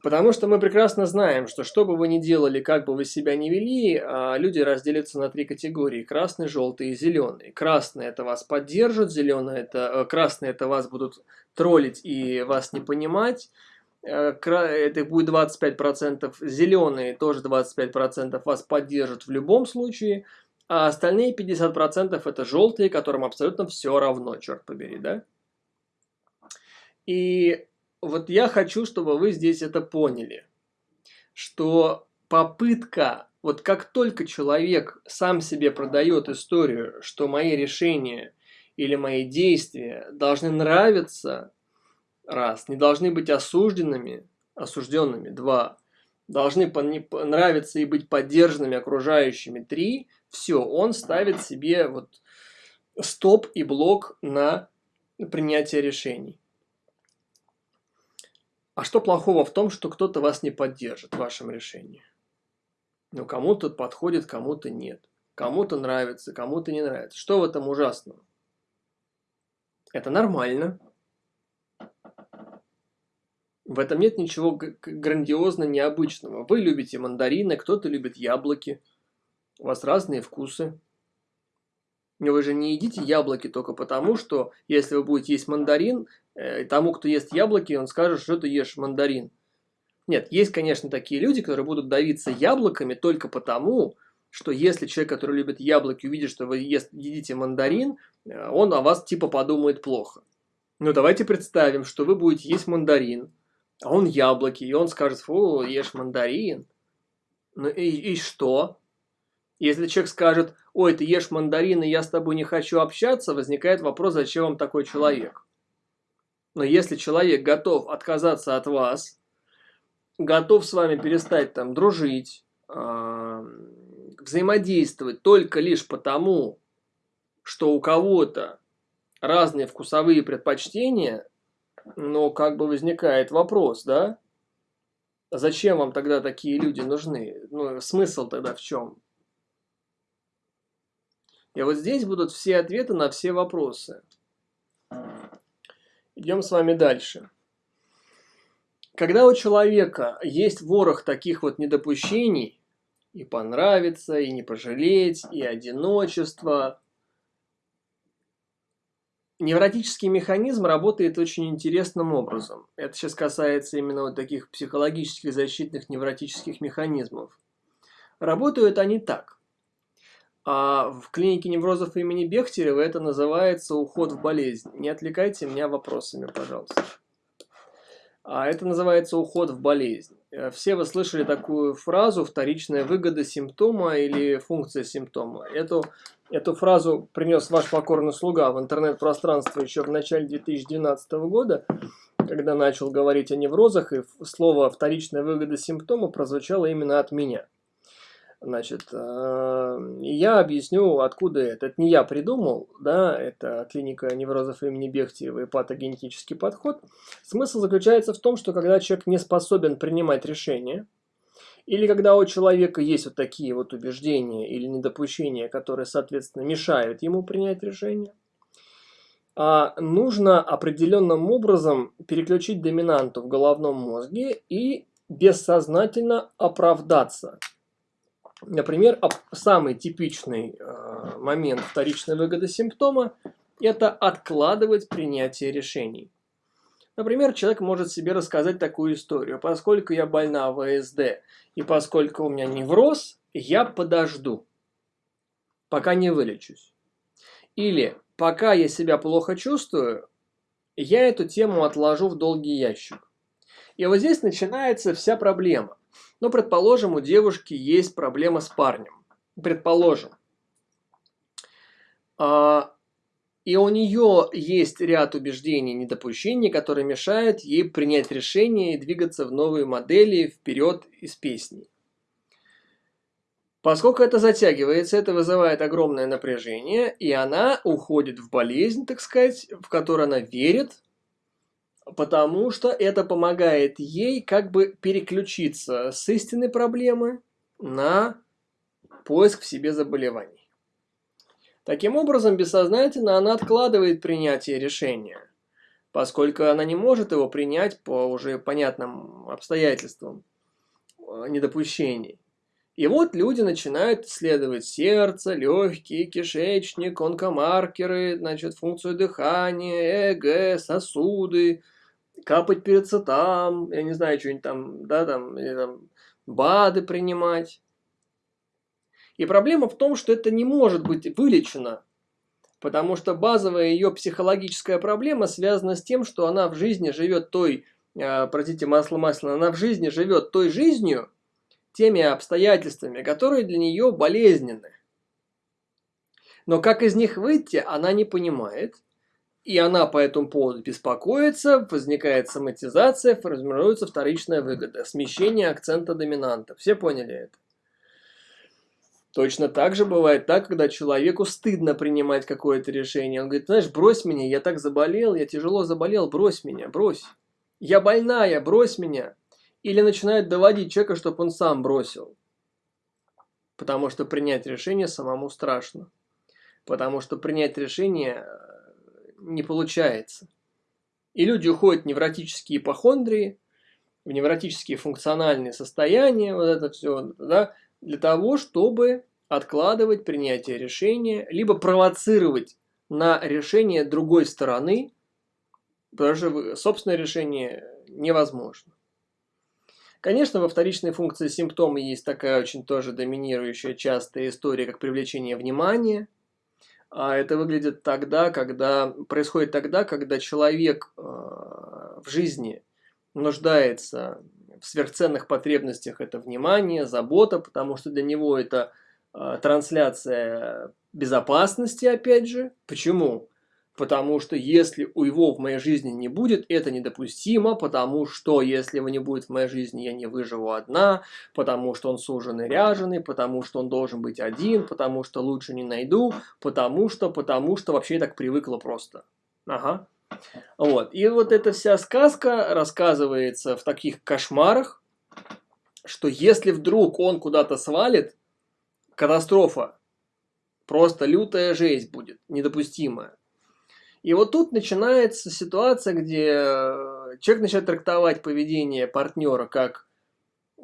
Потому что мы прекрасно знаем, что что бы вы ни делали, как бы вы себя ни вели, а, люди разделятся на три категории. Красный, желтый и зеленый. Красный это вас поддержит, зеленый это, э, красный это вас будут троллить и вас не понимать. Э, это будет 25%. Зеленые тоже 25% вас поддержат в любом случае. А остальные 50% это желтые, которым абсолютно все равно, черт побери, да? И вот я хочу, чтобы вы здесь это поняли, что попытка, вот как только человек сам себе продает историю, что мои решения или мои действия должны нравиться, раз, не должны быть осужденными, осужденными, два, должны нравиться и быть поддержанными окружающими, три, все, он ставит себе вот стоп и блок на принятие решений. А что плохого в том, что кто-то вас не поддержит в вашем решении? Ну, кому-то подходит, кому-то нет. Кому-то нравится, кому-то не нравится. Что в этом ужасного? Это нормально. В этом нет ничего грандиозно необычного. Вы любите мандарины, кто-то любит яблоки. У вас разные вкусы. Вы же не едите яблоки только потому, что если вы будете есть мандарин, э, тому, кто ест яблоки, он скажет, что ты ешь мандарин. Нет, есть, конечно, такие люди, которые будут давиться яблоками только потому, что если человек, который любит яблоки, увидит, что вы ест, едите мандарин, э, он о вас типа подумает плохо. Но давайте представим, что вы будете есть мандарин, а он яблоки, и он скажет, фу, ешь мандарин. Ну и, и что? Если человек скажет, ой, ты ешь мандарин, и я с тобой не хочу общаться, возникает вопрос, зачем вам такой человек? Но если человек готов отказаться от вас, готов с вами перестать там дружить, взаимодействовать только лишь потому, что у кого-то разные вкусовые предпочтения, но как бы возникает вопрос, да? Зачем вам тогда такие люди нужны? Ну, смысл тогда в чем? И вот здесь будут все ответы на все вопросы. Идем с вами дальше. Когда у человека есть ворох таких вот недопущений, и понравится, и не пожалеть, и одиночество. Невротический механизм работает очень интересным образом. Это сейчас касается именно вот таких психологических защитных невротических механизмов. Работают они так. А в клинике неврозов имени Бехтерева это называется уход в болезнь. Не отвлекайте меня вопросами, пожалуйста. А это называется уход в болезнь. Э, все вы слышали такую фразу «вторичная выгода симптома» или «функция симптома». Эту, эту фразу принес ваш покорный слуга в интернет-пространство еще в начале 2012 года, когда начал говорить о неврозах, и слово «вторичная выгода симптома» прозвучало именно от меня – Значит, э, я объясню, откуда это. Это не я придумал, да, это клиника неврозов имени Бехтиева и патогенетический подход. Смысл заключается в том, что когда человек не способен принимать решения, или когда у человека есть вот такие вот убеждения или недопущения, которые, соответственно, мешают ему принять решение, а нужно определенным образом переключить доминанту в головном мозге и бессознательно оправдаться – Например, самый типичный э, момент вторичной выгоды симптома – это откладывать принятие решений. Например, человек может себе рассказать такую историю. Поскольку я больна ВСД и поскольку у меня невроз, я подожду, пока не вылечусь. Или пока я себя плохо чувствую, я эту тему отложу в долгий ящик. И вот здесь начинается вся проблема. Но, предположим, у девушки есть проблема с парнем. Предположим. А, и у нее есть ряд убеждений, недопущений, которые мешают ей принять решение и двигаться в новые модели вперед из песни. Поскольку это затягивается, это вызывает огромное напряжение, и она уходит в болезнь, так сказать, в которую она верит, потому что это помогает ей как бы переключиться с истинной проблемы на поиск в себе заболеваний. Таким образом, бессознательно она откладывает принятие решения, поскольку она не может его принять по уже понятным обстоятельствам э, недопущений. И вот люди начинают исследовать сердце, легкие, кишечник, онкомаркеры, значит, функцию дыхания, ЭГ, сосуды, капать перед цитам, я не знаю, что-нибудь там, да, там, или там, БАДы принимать. И проблема в том, что это не может быть вылечено, потому что базовая ее психологическая проблема связана с тем, что она в жизни живет той, э, простите, масло масляное, она в жизни живет той жизнью, теми обстоятельствами, которые для нее болезненны. Но как из них выйти, она не понимает – и она по этому поводу беспокоится, возникает соматизация, формируется вторичная выгода, смещение акцента доминанта. Все поняли это? Точно так же бывает так, когда человеку стыдно принимать какое-то решение. Он говорит, знаешь, брось меня, я так заболел, я тяжело заболел, брось меня, брось. Я больная, брось меня. Или начинают доводить человека, чтобы он сам бросил. Потому что принять решение самому страшно. Потому что принять решение не получается. И люди уходят в невротические ипохондрии, в невротические функциональные состояния, вот это все, да, для того, чтобы откладывать принятие решения, либо провоцировать на решение другой стороны, потому что собственное решение невозможно. Конечно, во вторичной функции симптома есть такая очень тоже доминирующая частая история, как привлечение внимания. А это выглядит тогда, когда происходит тогда, когда человек э, в жизни нуждается в сверхценных потребностях это внимание, забота, потому что для него это э, трансляция безопасности, опять же. Почему? Потому что если у его в моей жизни не будет, это недопустимо, потому что если его не будет в моей жизни, я не выживу одна, потому что он суженный ряженый, потому что он должен быть один, потому что лучше не найду, потому что, потому что вообще я так привыкла просто. Ага. Вот. И вот эта вся сказка рассказывается в таких кошмарах, что если вдруг он куда-то свалит, катастрофа, просто лютая жесть будет, недопустимая. И вот тут начинается ситуация, где э, человек начинает трактовать поведение партнера как э,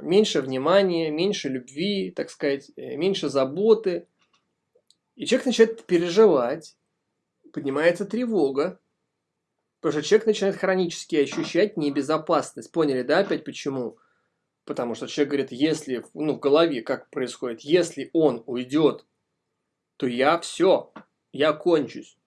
меньше внимания, меньше любви, так сказать, э, меньше заботы. И человек начинает переживать, поднимается тревога, потому что человек начинает хронически ощущать небезопасность. Поняли, да, опять почему? Потому что человек говорит, если, ну, в голове как происходит, если он уйдет, то я все, я кончусь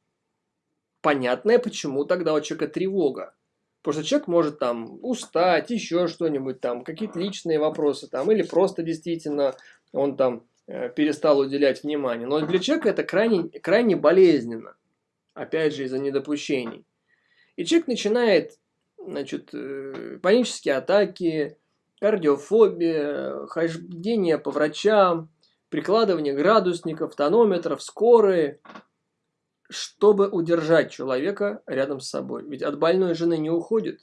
понятное, почему тогда у человека тревога. Потому что человек может там устать, еще что-нибудь там, какие-то личные вопросы там, или просто действительно он там э, перестал уделять внимание. Но для человека это крайне, крайне болезненно. Опять же, из-за недопущений. И человек начинает, значит, э, панические атаки, кардиофобия, хождение по врачам, прикладывание градусников, тонометров, скорые, чтобы удержать человека рядом с собой. Ведь от больной жены не уходит.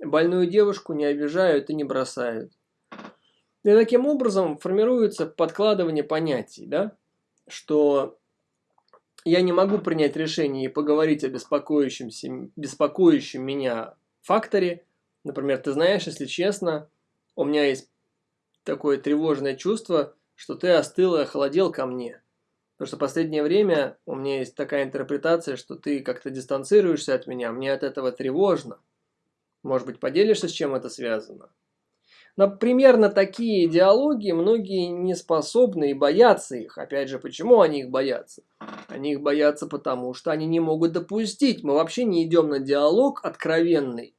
Больную девушку не обижают и не бросают. И таким образом формируется подкладывание понятий, да? что я не могу принять решение и поговорить о беспокоящем, беспокоящем меня факторе. Например, ты знаешь, если честно, у меня есть такое тревожное чувство, что ты остыл и охладел ко мне – Потому что в последнее время у меня есть такая интерпретация, что ты как-то дистанцируешься от меня, мне от этого тревожно. Может быть, поделишься, с чем это связано? Но примерно такие идеологии многие не способны и боятся их. Опять же, почему они их боятся? Они их боятся потому, что они не могут допустить. Мы вообще не идем на диалог откровенный,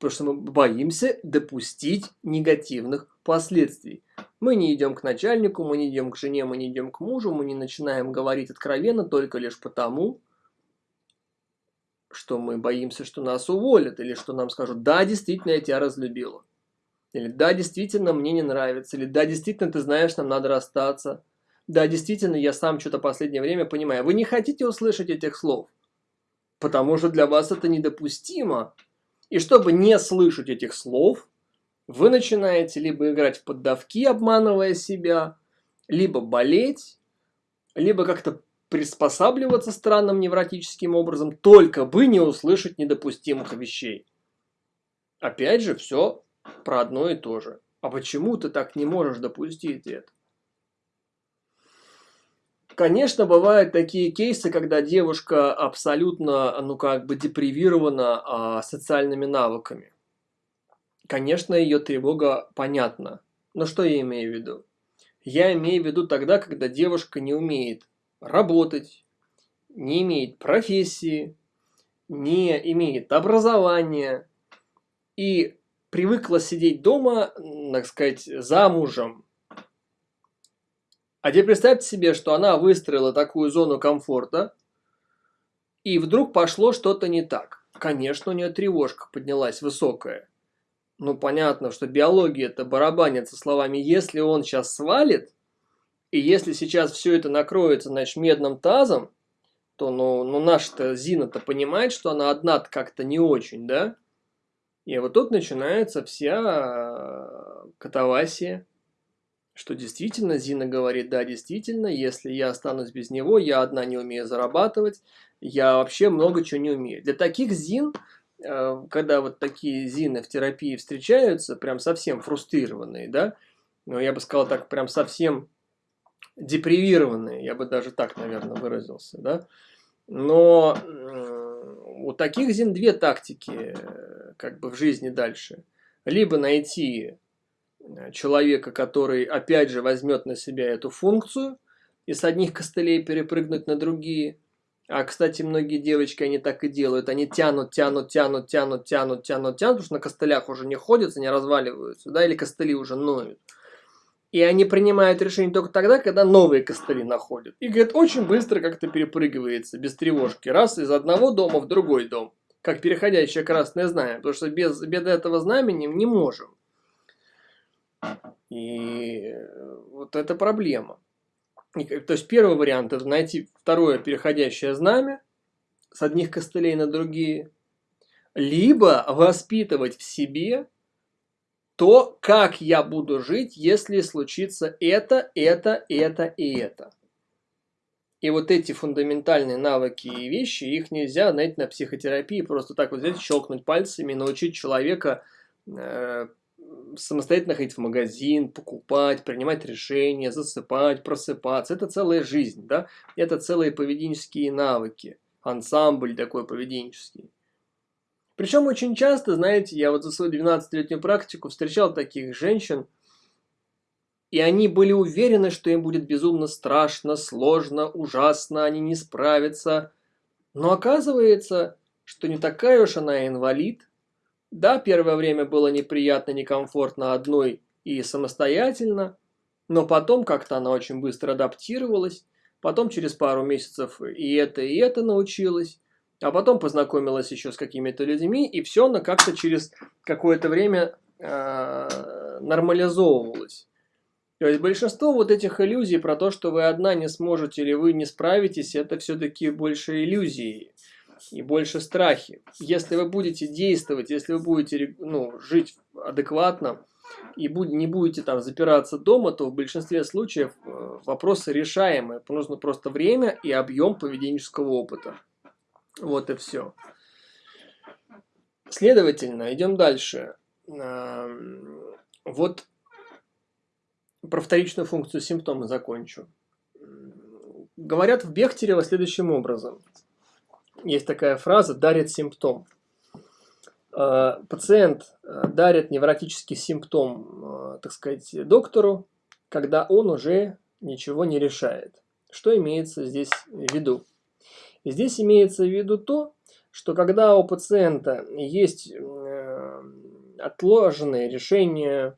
потому что мы боимся допустить негативных последствий. Мы не идем к начальнику, мы не идем к жене, мы не идем к мужу, мы не начинаем говорить откровенно только лишь потому, что мы боимся, что нас уволят, или что нам скажут, да, действительно, я тебя разлюбила. Или да, действительно, мне не нравится. Или да, действительно, ты знаешь, нам надо расстаться. Да, действительно, я сам что-то последнее время понимаю. Вы не хотите услышать этих слов, потому что для вас это недопустимо. И чтобы не слышать этих слов, вы начинаете либо играть в поддавки, обманывая себя, либо болеть, либо как-то приспосабливаться странным невротическим образом, только бы не услышать недопустимых вещей. Опять же, все про одно и то же. А почему ты так не можешь допустить это? Конечно, бывают такие кейсы, когда девушка абсолютно, ну как бы депривирована а, социальными навыками. Конечно, ее тревога понятна. Но что я имею в виду? Я имею в виду тогда, когда девушка не умеет работать, не имеет профессии, не имеет образования и привыкла сидеть дома, так сказать, замужем. А теперь представьте себе, что она выстроила такую зону комфорта, и вдруг пошло что-то не так. Конечно, у нее тревожка поднялась высокая ну понятно, что биология это барабанит со словами «если он сейчас свалит», и если сейчас все это накроется, значит, медным тазом, то ну, ну наша-то Зина-то понимает, что она одна как-то не очень, да? И вот тут начинается вся э, катавасия, что действительно Зина говорит, да, действительно, если я останусь без него, я одна не умею зарабатывать, я вообще много чего не умею. Для таких Зин когда вот такие зины в терапии встречаются, прям совсем фрустрированные, да, ну, я бы сказал так, прям совсем депривированные, я бы даже так, наверное, выразился, да, но у таких зин две тактики как бы в жизни дальше. Либо найти э, человека, который опять же возьмет на себя эту функцию и с одних костылей перепрыгнуть на другие. А, кстати, многие девочки, они так и делают. Они тянут, тянут, тянут, тянут, тянут, тянут, тянут, потому что на костылях уже не ходятся, не разваливаются, да, или костыли уже ноют. И они принимают решение только тогда, когда новые костыли находят. И, говорит, очень быстро как-то перепрыгивается, без тревожки. Раз из одного дома в другой дом. Как переходящее красное знамя. Потому что без, без этого знамени не можем. И вот это проблема. То есть первый вариант это найти второе переходящее знамя с одних костылей на другие. Либо воспитывать в себе то, как я буду жить, если случится это, это, это и это. И вот эти фундаментальные навыки и вещи, их нельзя, знаете, на психотерапии просто так вот взять, щелкнуть пальцами, научить человека э, самостоятельно ходить в магазин, покупать, принимать решения, засыпать, просыпаться. Это целая жизнь, да? Это целые поведенческие навыки, ансамбль такой поведенческий. Причем очень часто, знаете, я вот за свою 12-летнюю практику встречал таких женщин, и они были уверены, что им будет безумно страшно, сложно, ужасно, они не справятся. Но оказывается, что не такая уж она инвалид. Да, первое время было неприятно, некомфортно одной и самостоятельно, но потом как-то она очень быстро адаптировалась, потом через пару месяцев и это, и это научилась, а потом познакомилась еще с какими-то людьми, и все она как-то через какое-то время э, нормализовывалась. То есть большинство вот этих иллюзий про то, что вы одна не сможете или вы не справитесь, это все-таки больше иллюзии и больше страхи. Если вы будете действовать, если вы будете ну, жить адекватно и не будете там запираться дома, то в большинстве случаев э, вопросы решаемые. Нужно просто время и объем поведенческого опыта. Вот и все. Следовательно, идем дальше. Вот про вторичную функцию симптома закончу. Говорят в Бехтерево следующим образом. Есть такая фраза «дарит симптом». А, пациент а, дарит невротический симптом, а, так сказать, доктору, когда он уже ничего не решает. Что имеется здесь в виду? Здесь имеется в виду то, что когда у пациента есть э, отложенные решения,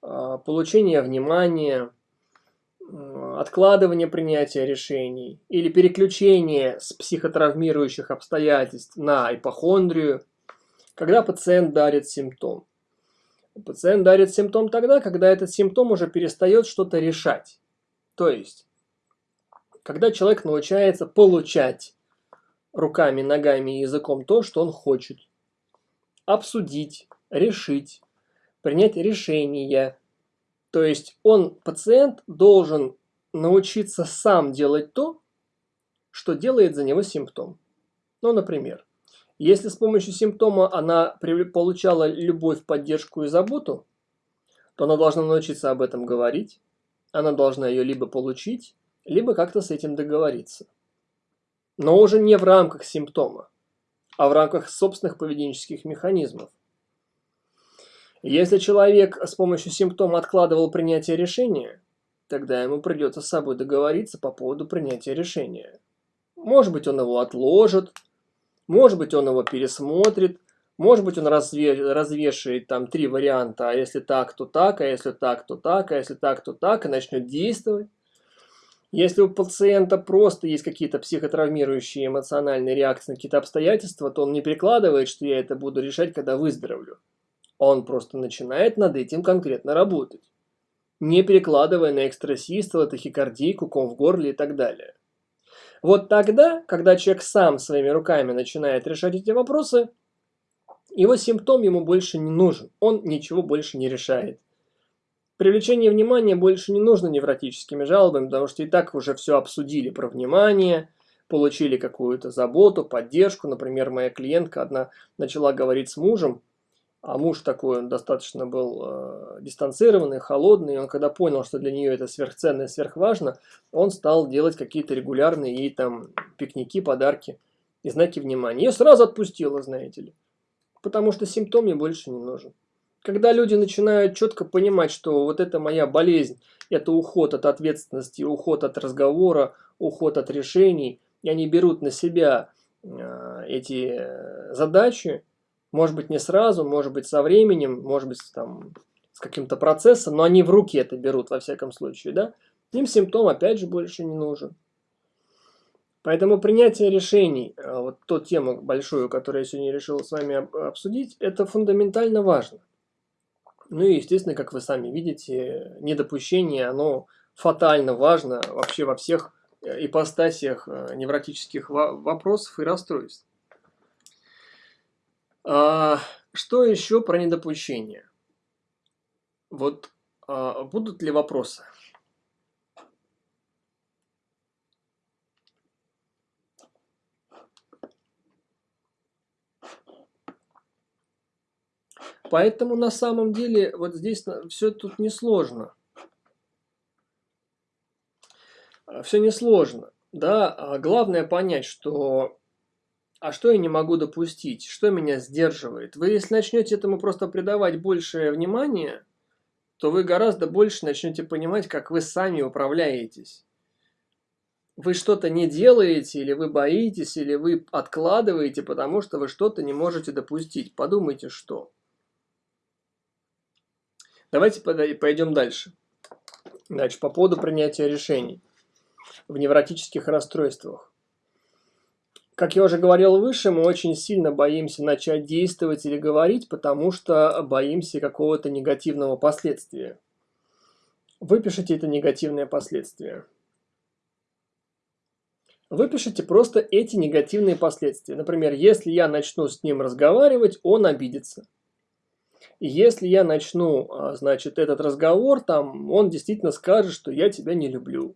получение внимания, откладывание принятия решений или переключение с психотравмирующих обстоятельств на ипохондрию, когда пациент дарит симптом. Пациент дарит симптом тогда, когда этот симптом уже перестает что-то решать. То есть когда человек научается получать руками, ногами и языком то, что он хочет. Обсудить, решить, принять решение. То есть он, пациент, должен научиться сам делать то, что делает за него симптом. Ну, например, если с помощью симптома она получала любовь, поддержку и заботу, то она должна научиться об этом говорить, она должна ее либо получить, либо как-то с этим договориться. Но уже не в рамках симптома, а в рамках собственных поведенческих механизмов. Если человек с помощью симптома откладывал принятие решения, тогда ему придется с собой договориться по поводу принятия решения. Может быть, он его отложит, может быть, он его пересмотрит, может быть, он разве, развешивает там три варианта, а если так, то так, а если так, то так, а если так, то так, и начнет действовать. Если у пациента просто есть какие-то психотравмирующие эмоциональные реакции на какие-то обстоятельства, то он не прикладывает, что я это буду решать, когда выздоровлю. Он просто начинает над этим конкретно работать, не перекладывая на экстрасистол, тахикардийку, ком в горле и так далее. Вот тогда, когда человек сам своими руками начинает решать эти вопросы, его симптом ему больше не нужен, он ничего больше не решает. Привлечение внимания больше не нужно невротическими жалобами, потому что и так уже все обсудили про внимание, получили какую-то заботу, поддержку. Например, моя клиентка одна начала говорить с мужем, а муж такой, достаточно был э, дистанцированный, холодный, и он когда понял, что для нее это сверхценно и сверхважно, он стал делать какие-то регулярные ей там пикники, подарки и знаки внимания. Ее сразу отпустило, знаете ли, потому что симптом ей больше не нужен. Когда люди начинают четко понимать, что вот это моя болезнь, это уход от ответственности, уход от разговора, уход от решений, и они берут на себя э, эти задачи, может быть не сразу, может быть со временем, может быть там с каким-то процессом, но они в руки это берут во всяком случае, да, им симптом опять же больше не нужен. Поэтому принятие решений, э, вот ту тему большую, которую я сегодня решил с вами обсудить, это фундаментально важно. Ну и, естественно, как вы сами видите, недопущение, оно фатально важно вообще во всех э, ипостасиях э, невротических вопросов и расстройств. А, что еще про недопущение? Вот а, будут ли вопросы? Поэтому на самом деле вот здесь все тут несложно. Все несложно. Да, а главное понять, что а что я не могу допустить, что меня сдерживает. Вы если начнете этому просто придавать большее внимание, то вы гораздо больше начнете понимать, как вы сами управляетесь. Вы что-то не делаете, или вы боитесь, или вы откладываете, потому что вы что-то не можете допустить. Подумайте, что. Давайте пойдем дальше. Значит, по поводу принятия решений в невротических расстройствах. Как я уже говорил выше, мы очень сильно боимся начать действовать или говорить, потому что боимся какого-то негативного последствия. Выпишите это негативное последствие. Выпишите просто эти негативные последствия. Например, если я начну с ним разговаривать, он обидится. Если я начну, а, значит, этот разговор, там, он действительно скажет, что я тебя не люблю.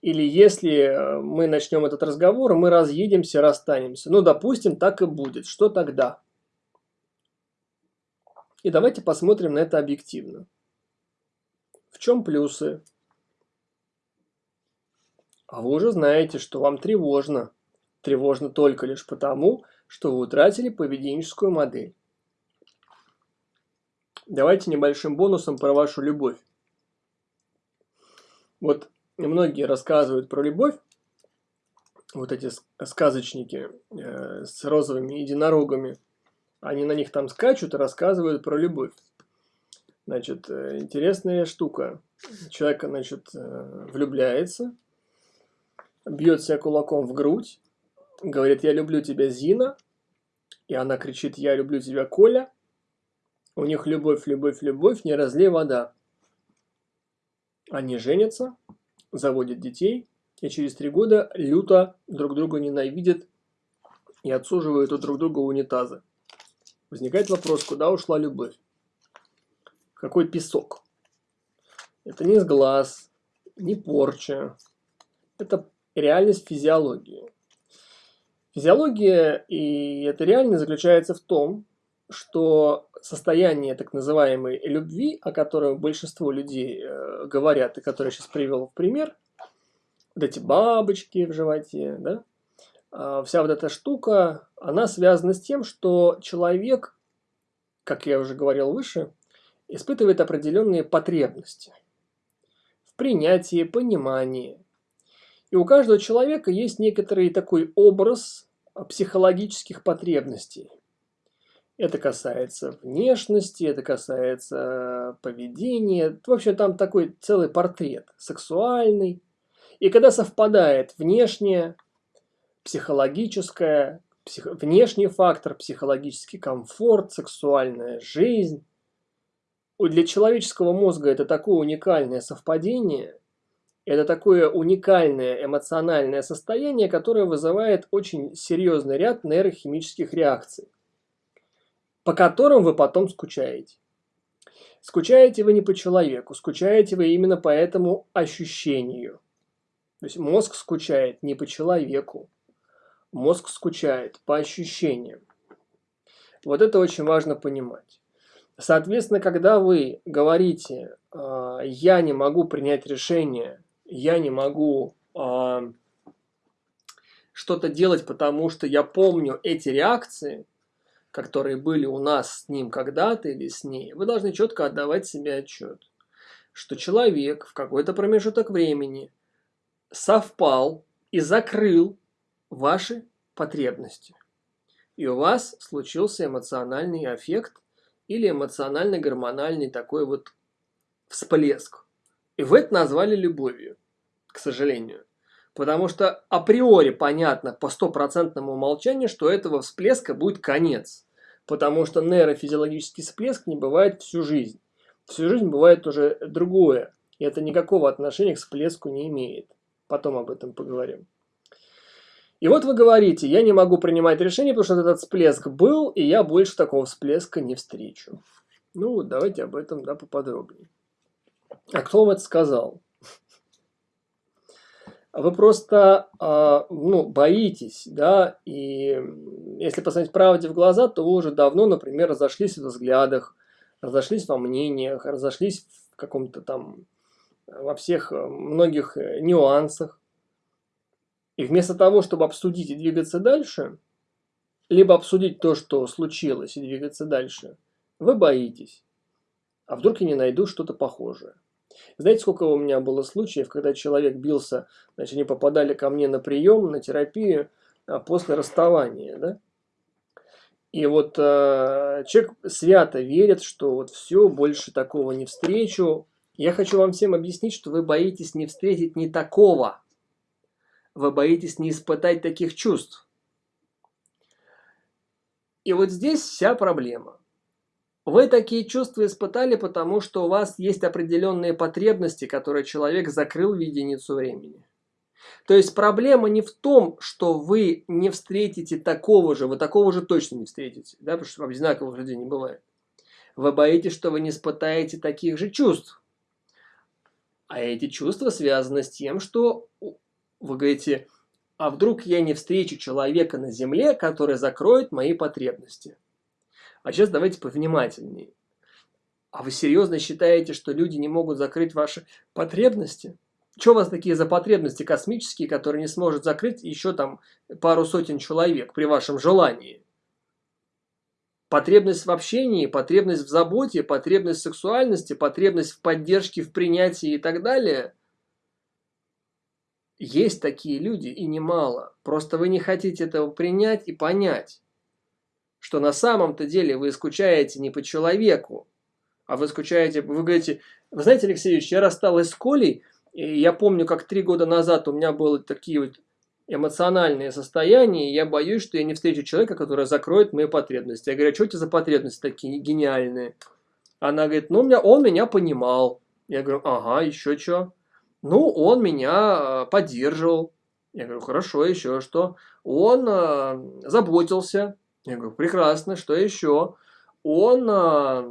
Или если э, мы начнем этот разговор, мы разъедемся, расстанемся. Ну, допустим, так и будет. Что тогда? И давайте посмотрим на это объективно. В чем плюсы? А вы уже знаете, что вам тревожно. Тревожно только лишь потому, что вы утратили поведенческую модель. Давайте небольшим бонусом про вашу любовь. Вот многие рассказывают про любовь, вот эти сказочники э, с розовыми единорогами, они на них там скачут и рассказывают про любовь. Значит, э, интересная штука. Человек, значит, э, влюбляется, бьет себя кулаком в грудь, говорит, я люблю тебя, Зина, и она кричит, я люблю тебя, Коля, у них любовь, любовь, любовь, не разлей вода. Они женятся, заводят детей, и через три года люто друг друга ненавидят и отсуживают у друг друга унитазы. Возникает вопрос, куда ушла любовь? Какой песок? Это не с глаз, не порча. Это реальность физиологии. Физиология и эта реальность заключается в том, что состояние так называемой любви, о котором большинство людей э, говорят, и который я сейчас привел в пример, вот эти бабочки в животе, да, э, вся вот эта штука, она связана с тем, что человек, как я уже говорил выше, испытывает определенные потребности в принятии, понимании. И у каждого человека есть некоторый такой образ психологических потребностей. Это касается внешности, это касается поведения. В общем, там такой целый портрет сексуальный. И когда совпадает внешнее, психологическое, псих... внешний фактор, психологический комфорт, сексуальная жизнь, для человеческого мозга это такое уникальное совпадение, это такое уникальное эмоциональное состояние, которое вызывает очень серьезный ряд нейрохимических реакций по которым вы потом скучаете. Скучаете вы не по человеку, скучаете вы именно по этому ощущению. То есть мозг скучает не по человеку, мозг скучает по ощущениям. Вот это очень важно понимать. Соответственно, когда вы говорите а, «я не могу принять решение», «я не могу а, что-то делать, потому что я помню эти реакции», которые были у нас с ним когда-то или с ней, вы должны четко отдавать себе отчет, что человек в какой-то промежуток времени совпал и закрыл ваши потребности. И у вас случился эмоциональный эффект или эмоционально-гормональный такой вот всплеск. И вы это назвали любовью, к сожалению. Потому что априори понятно по стопроцентному умолчанию, что этого всплеска будет конец. Потому что нейрофизиологический всплеск не бывает всю жизнь. Всю жизнь бывает уже другое. И это никакого отношения к всплеску не имеет. Потом об этом поговорим. И вот вы говорите, я не могу принимать решение, потому что этот всплеск был, и я больше такого всплеска не встречу. Ну, давайте об этом да, поподробнее. А кто вам это сказал? Вы просто э, ну, боитесь, да, и если посмотреть правде в глаза, то вы уже давно, например, разошлись в взглядах, разошлись во мнениях, разошлись в каком-то там, во всех многих нюансах. И вместо того, чтобы обсудить и двигаться дальше, либо обсудить то, что случилось, и двигаться дальше, вы боитесь. А вдруг я не найду что-то похожее? Знаете, сколько у меня было случаев, когда человек бился, значит, они попадали ко мне на прием, на терапию а после расставания, да? И вот э, человек свято верит, что вот все, больше такого не встречу. Я хочу вам всем объяснить, что вы боитесь не встретить не такого, вы боитесь не испытать таких чувств. И вот здесь вся проблема. Вы такие чувства испытали, потому что у вас есть определенные потребности, которые человек закрыл в единицу времени. То есть проблема не в том, что вы не встретите такого же, вы такого же точно не встретите, да, потому что одинаковых людей не бывает. Вы боитесь, что вы не испытаете таких же чувств. А эти чувства связаны с тем, что вы говорите, а вдруг я не встречу человека на земле, который закроет мои потребности? А сейчас давайте повнимательнее. А вы серьезно считаете, что люди не могут закрыть ваши потребности? Что у вас такие за потребности космические, которые не сможет закрыть еще там пару сотен человек при вашем желании? Потребность в общении, потребность в заботе, потребность в сексуальности, потребность в поддержке, в принятии и так далее – есть такие люди и немало. Просто вы не хотите этого принять и понять, что на самом-то деле вы скучаете не по человеку, а вы скучаете, вы говорите, вы знаете, Алексей Ильич, я рассталась с Колей, и я помню, как три года назад у меня были такие вот эмоциональные состояния, и я боюсь, что я не встречу человека, который закроет мои потребности. Я говорю, а что эти за потребности такие гениальные? Она говорит, ну, меня, он меня понимал. Я говорю, ага, еще что? Ну, он меня э, поддерживал. Я говорю, хорошо, еще что? Он э, заботился. Я говорю, прекрасно, что еще? Он э,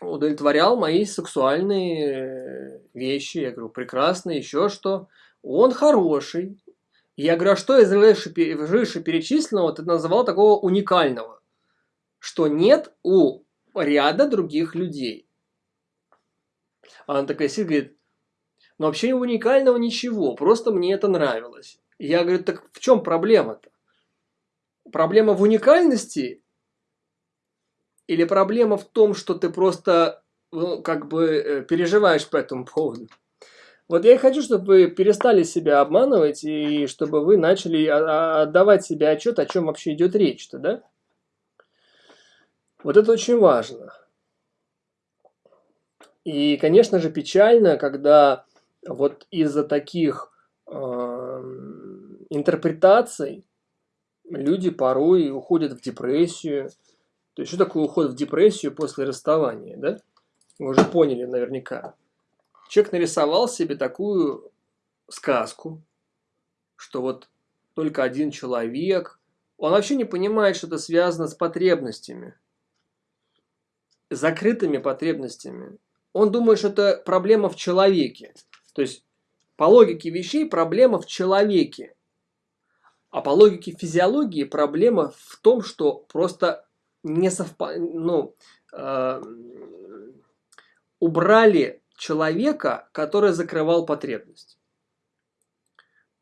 удовлетворял мои сексуальные вещи. Я говорю, прекрасно, еще что? Он хороший. Я говорю, а что из выше, выше перечисленного ты называл такого уникального? Что нет у ряда других людей. Она такая сидит, говорит, но вообще уникального ничего, просто мне это нравилось. Я говорю, так в чем проблема-то? Проблема в уникальности или проблема в том, что ты просто ну, как бы э, переживаешь по этому поводу? Вот я и хочу, чтобы вы перестали себя обманывать и чтобы вы начали отдавать себе отчет, о чем вообще идет речь-то, да? Вот это очень важно. И, конечно же, печально, когда вот из-за таких э, интерпретаций люди порой уходят в депрессию. То есть, что такое уход в депрессию после расставания, да? Вы уже поняли наверняка. Человек нарисовал себе такую сказку, что вот только один человек, он вообще не понимает, что это связано с потребностями, закрытыми потребностями. Он думает, что это проблема в человеке. То есть По логике вещей проблема в человеке. А по логике физиологии проблема в том, что просто не совпад... ну, э, убрали человека, который закрывал потребность.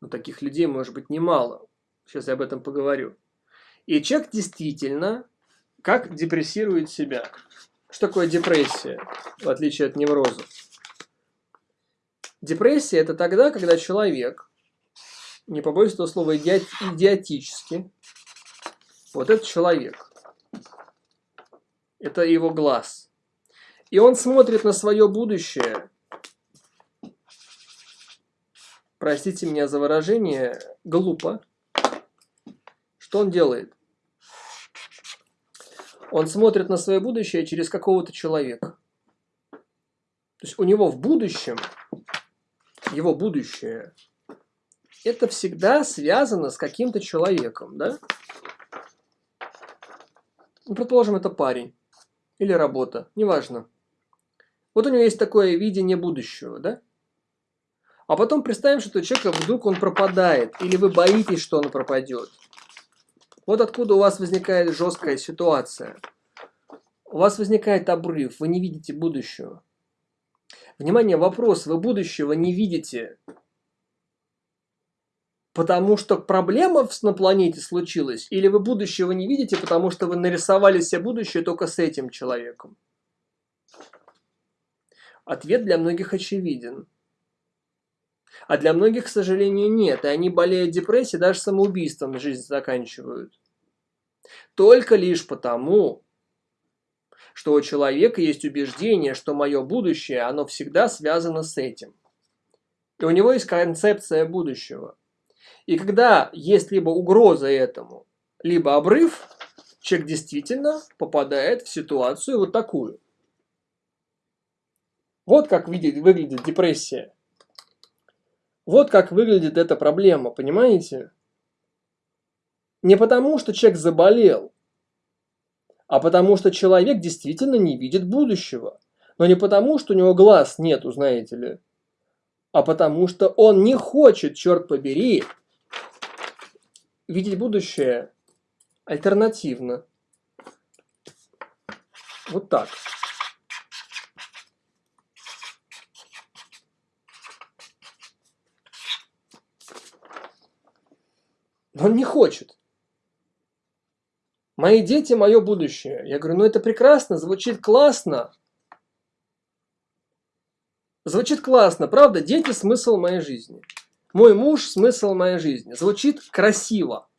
Но таких людей может быть немало. Сейчас я об этом поговорю. И человек действительно как депрессирует себя. Что такое депрессия, в отличие от невроза? Депрессия – это тогда, когда человек, не побоюсь этого слова, иди идиотически, вот этот человек, это его глаз, и он смотрит на свое будущее, простите меня за выражение, глупо. Что он делает? Он смотрит на свое будущее через какого-то человека. То есть у него в будущем, его будущее, это всегда связано с каким-то человеком, да? Ну, предположим, это парень или работа, неважно. Вот у него есть такое видение будущего, да? А потом представим, что у человека вдруг он пропадает, или вы боитесь, что он пропадет. Вот откуда у вас возникает жесткая ситуация. У вас возникает обрыв, вы не видите будущего. Внимание, вопрос, вы будущего не видите, потому что проблема на планете случилась, или вы будущего не видите, потому что вы нарисовали себе будущее только с этим человеком? Ответ для многих очевиден. А для многих, к сожалению, нет. И они болеют депрессией, даже самоубийством жизнь заканчивают. Только лишь потому, что у человека есть убеждение, что мое будущее, оно всегда связано с этим. И у него есть концепция будущего. И когда есть либо угроза этому, либо обрыв, человек действительно попадает в ситуацию вот такую. Вот как видит, выглядит депрессия. Вот как выглядит эта проблема, понимаете? Не потому, что человек заболел, а потому, что человек действительно не видит будущего. Но не потому, что у него глаз нету, знаете ли, а потому, что он не хочет, черт побери, видеть будущее альтернативно. Вот так. Но он не хочет. Мои дети – мое будущее. Я говорю, ну это прекрасно, звучит классно. Звучит классно, правда? Дети – смысл моей жизни. Мой муж – смысл моей жизни. Звучит красиво.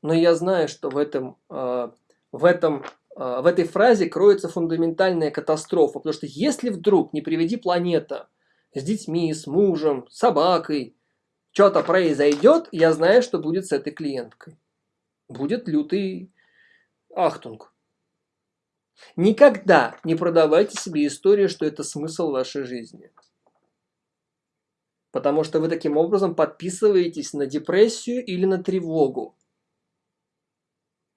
Но я знаю, что в, этом, э, в, этом, э, в этой фразе кроется фундаментальная катастрофа. Потому что если вдруг, не приведи планета, с детьми, с мужем, с собакой, что-то произойдет, я знаю, что будет с этой клиенткой. Будет лютый ахтунг. Никогда не продавайте себе историю, что это смысл вашей жизни. Потому что вы таким образом подписываетесь на депрессию или на тревогу.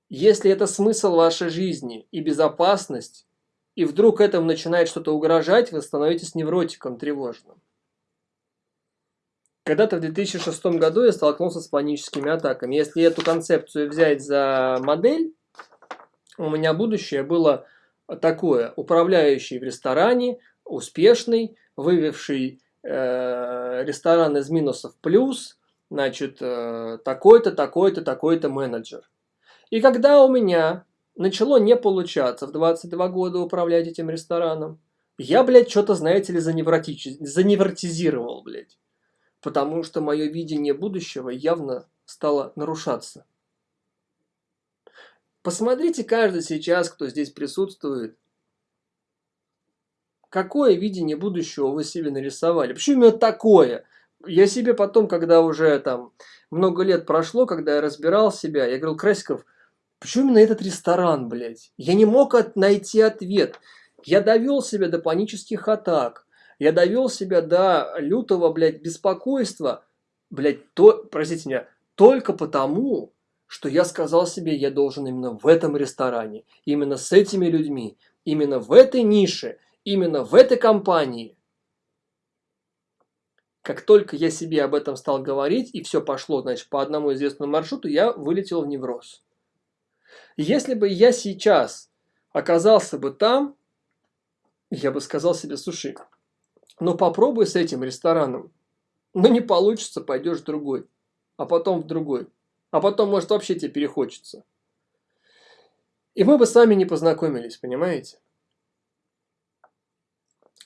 Если это смысл вашей жизни и безопасность, и вдруг этому начинает что-то угрожать, вы становитесь невротиком тревожным. Когда-то в 2006 году я столкнулся с паническими атаками. Если эту концепцию взять за модель, у меня будущее было такое. Управляющий в ресторане, успешный, вывевший э, ресторан из минусов плюс, значит, э, такой-то, такой-то, такой-то менеджер. И когда у меня начало не получаться в 22 года управлять этим рестораном, я, блядь, что-то, знаете ли, заневротизировал, блядь потому что мое видение будущего явно стало нарушаться. Посмотрите каждый сейчас, кто здесь присутствует, какое видение будущего вы себе нарисовали. Почему именно такое? Я себе потом, когда уже там много лет прошло, когда я разбирал себя, я говорил, Красиков, почему именно этот ресторан, блядь? Я не мог от найти ответ. Я довел себя до панических атак. Я довел себя до лютого, блядь, беспокойства, блядь, то, простите меня, только потому, что я сказал себе, я должен именно в этом ресторане, именно с этими людьми, именно в этой нише, именно в этой компании. Как только я себе об этом стал говорить, и все пошло, значит, по одному известному маршруту, я вылетел в невроз. Если бы я сейчас оказался бы там, я бы сказал себе, слушай, ну попробуй с этим рестораном. Ну не получится, пойдешь в другой, а потом в другой. А потом, может, вообще тебе перехочется. И мы бы с вами не познакомились, понимаете?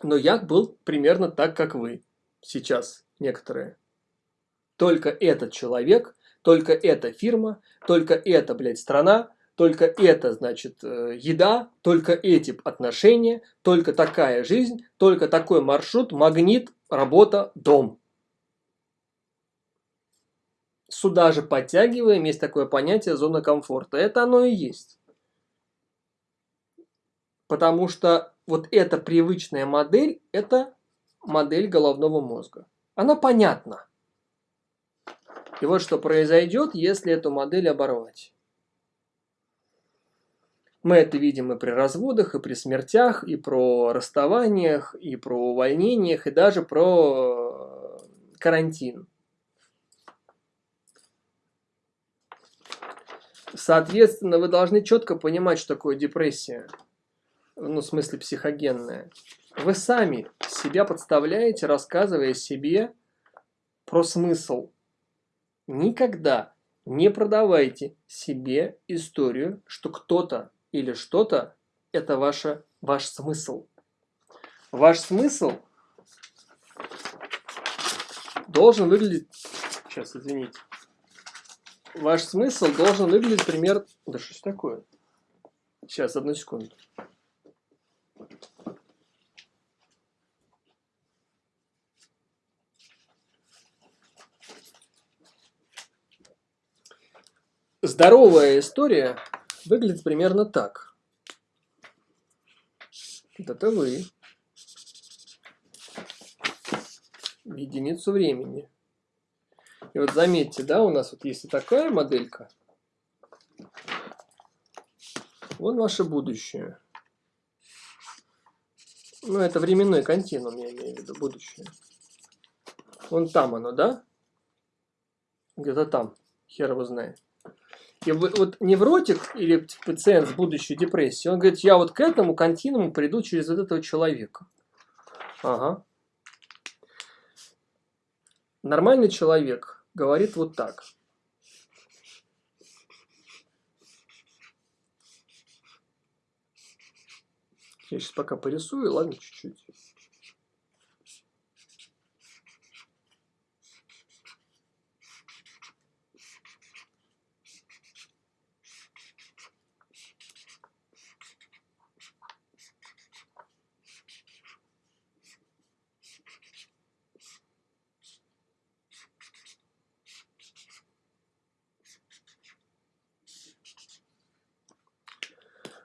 Но я был примерно так, как вы сейчас некоторые. Только этот человек, только эта фирма, только эта, блядь, страна, только это, значит, э, еда, только эти отношения, только такая жизнь, только такой маршрут, магнит, работа, дом. Сюда же подтягиваем, есть такое понятие зона комфорта. Это оно и есть. Потому что вот эта привычная модель, это модель головного мозга. Она понятна. И вот что произойдет, если эту модель оборвать. Мы это видим и при разводах, и при смертях, и про расставаниях, и про увольнениях, и даже про э, карантин. Соответственно, вы должны четко понимать, что такое депрессия. Ну, в смысле психогенная. Вы сами себя подставляете, рассказывая себе про смысл. Никогда не продавайте себе историю, что кто-то или что-то – это ваша, ваш смысл. Ваш смысл должен выглядеть… Сейчас, извините. Ваш смысл должен выглядеть пример… Да что ж такое? Сейчас, одну секунду. Здоровая история выглядит примерно так. Это вы. В единицу времени. И вот заметьте, да, у нас вот есть и такая моделька. Вот ваше будущее. Ну, это временной континуум, я имею в виду, будущее. Вон там оно, да? Где-то там. Хер его знает. И вот невротик или пациент с будущей депрессией, он говорит, я вот к этому континууму приду через вот этого человека. Ага. Нормальный человек говорит вот так. Я сейчас пока порисую, ладно, чуть-чуть.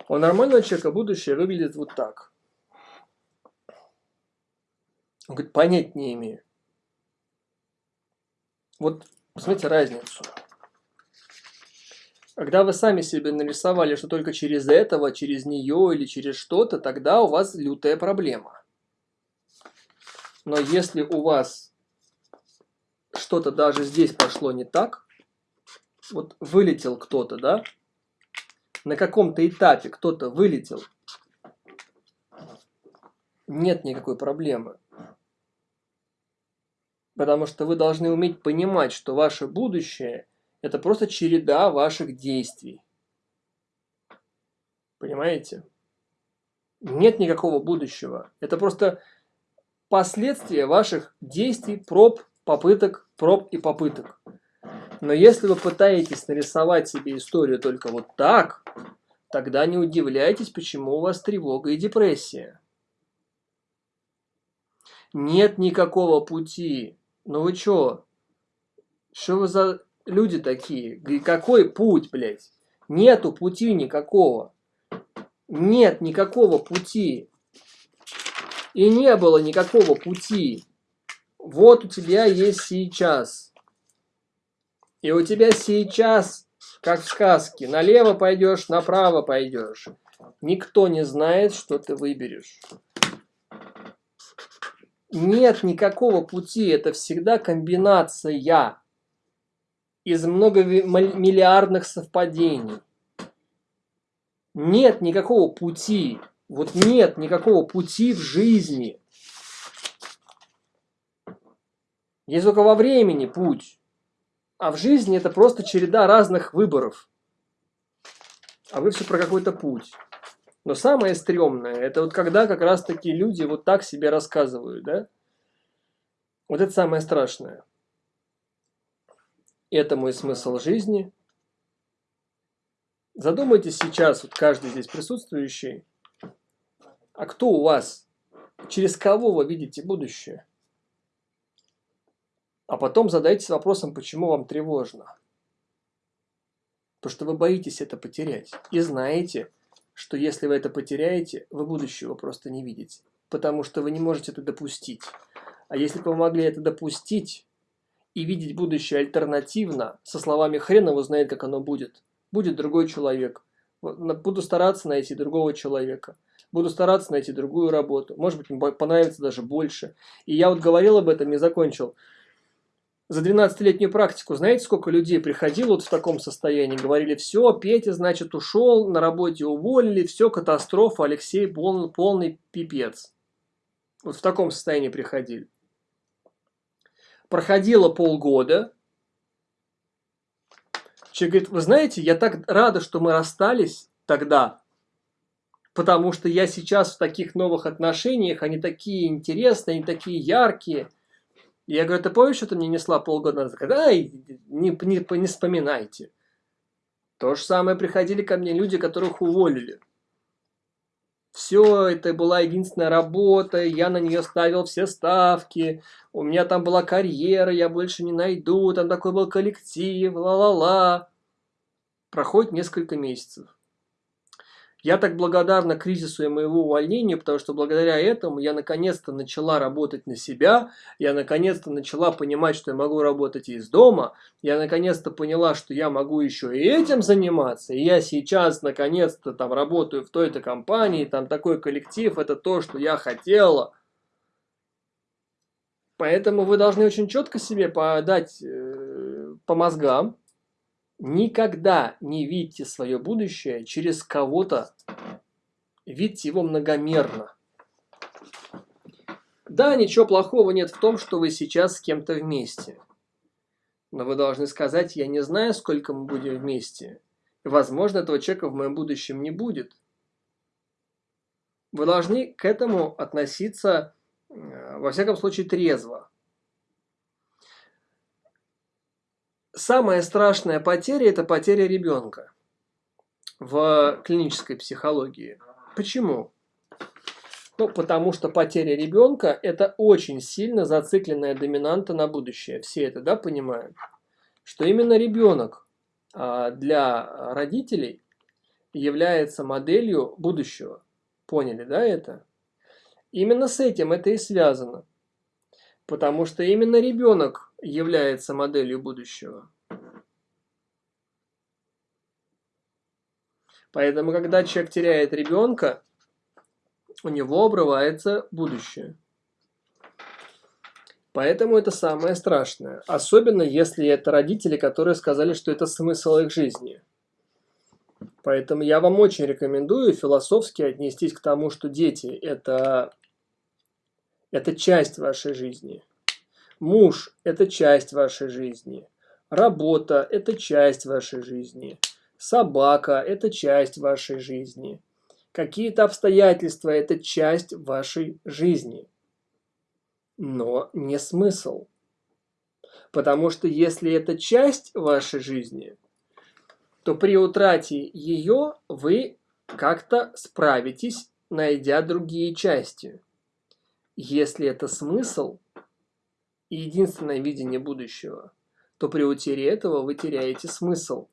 У нормального человека будущее выглядит вот так. Он говорит, понять не имею. Вот посмотрите разницу. Когда вы сами себе нарисовали, что только через этого, через нее или через что-то, тогда у вас лютая проблема. Но если у вас что-то даже здесь пошло не так, вот вылетел кто-то, да, на каком-то этапе кто-то вылетел, нет никакой проблемы. Потому что вы должны уметь понимать, что ваше будущее – это просто череда ваших действий. Понимаете? Нет никакого будущего. Это просто последствия ваших действий, проб, попыток, проб и попыток. Но если вы пытаетесь нарисовать себе историю только вот так, тогда не удивляйтесь, почему у вас тревога и депрессия. Нет никакого пути. Ну вы чё? Что вы за люди такие? Какой путь, блядь? Нету пути никакого. Нет никакого пути. И не было никакого пути. Вот у тебя есть сейчас. И у тебя сейчас, как в сказке, налево пойдешь, направо пойдешь. Никто не знает, что ты выберешь. Нет никакого пути, это всегда комбинация из многомиллиардных совпадений. Нет никакого пути, вот нет никакого пути в жизни. Есть только во времени путь, а в жизни это просто череда разных выборов. А вы все про какой-то путь. Но самое стрёмное, это вот когда как раз таки люди вот так себе рассказывают, да? Вот это самое страшное. Это мой смысл жизни. Задумайтесь сейчас, вот каждый здесь присутствующий, а кто у вас, через кого вы видите будущее? А потом задайтесь вопросом, почему вам тревожно. Потому что вы боитесь это потерять. И знаете, что если вы это потеряете, вы будущего просто не видите, потому что вы не можете это допустить. А если бы вы могли это допустить и видеть будущее альтернативно, со словами «хрен его знает, как оно будет», будет другой человек. Буду стараться найти другого человека. Буду стараться найти другую работу. Может быть, мне понравится даже больше. И я вот говорил об этом и закончил за 12-летнюю практику, знаете, сколько людей приходило вот в таком состоянии, говорили, все, Петя, значит, ушел, на работе уволили, все, катастрофа, Алексей полный, полный пипец. Вот в таком состоянии приходили. Проходило полгода. Человек говорит, вы знаете, я так рада, что мы расстались тогда, потому что я сейчас в таких новых отношениях, они такие интересные, они такие яркие – я говорю, ты помнишь, что ты мне несла полгода назад? Ай, не, не, не вспоминайте. То же самое приходили ко мне люди, которых уволили. Все, это была единственная работа, я на нее ставил все ставки, у меня там была карьера, я больше не найду, там такой был коллектив, ла-ла-ла. Проходит несколько месяцев. Я так благодарна кризису и моего увольнения, потому что благодаря этому я наконец-то начала работать на себя, я наконец-то начала понимать, что я могу работать из дома, я наконец-то поняла, что я могу еще и этим заниматься, и я сейчас наконец-то там работаю в той-то компании, там такой коллектив, это то, что я хотела. Поэтому вы должны очень четко себе подать э, по мозгам, Никогда не видите свое будущее через кого-то. Видите его многомерно. Да, ничего плохого нет в том, что вы сейчас с кем-то вместе. Но вы должны сказать, я не знаю, сколько мы будем вместе. Возможно, этого человека в моем будущем не будет. Вы должны к этому относиться, э, во всяком случае, трезво. Самая страшная потеря – это потеря ребенка в клинической психологии. Почему? Ну, потому что потеря ребенка – это очень сильно зацикленная доминанта на будущее. Все это, да, понимают? Что именно ребенок а, для родителей является моделью будущего. Поняли, да, это? Именно с этим это и связано. Потому что именно ребенок является моделью будущего. Поэтому, когда человек теряет ребенка, у него обрывается будущее. Поэтому это самое страшное. Особенно, если это родители, которые сказали, что это смысл их жизни. Поэтому я вам очень рекомендую философски отнестись к тому, что дети это, – это часть вашей жизни. Муж – это часть вашей жизни. Работа – это часть вашей жизни. Собака – это часть вашей жизни. Какие-то обстоятельства – это часть вашей жизни. Но не смысл. Потому что если это часть вашей жизни, то при утрате ее вы как-то справитесь, найдя другие части. Если это смысл – и единственное видение будущего, то при утере этого вы теряете смысл.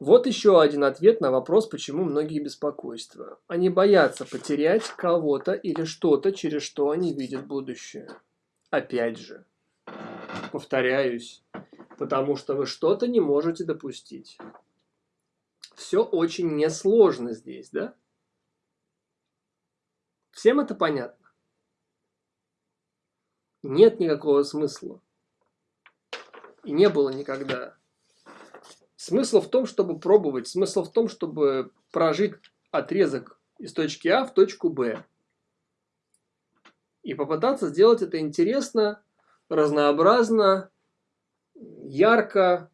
Вот еще один ответ на вопрос, почему многие беспокойства. Они боятся потерять кого-то или что-то, через что они видят будущее. Опять же, повторяюсь, потому что вы что-то не можете допустить. Все очень несложно здесь, да? Всем это понятно? Нет никакого смысла. И не было никогда. Смысл в том, чтобы пробовать. Смысл в том, чтобы прожить отрезок из точки А в точку Б. И попытаться сделать это интересно, разнообразно, ярко,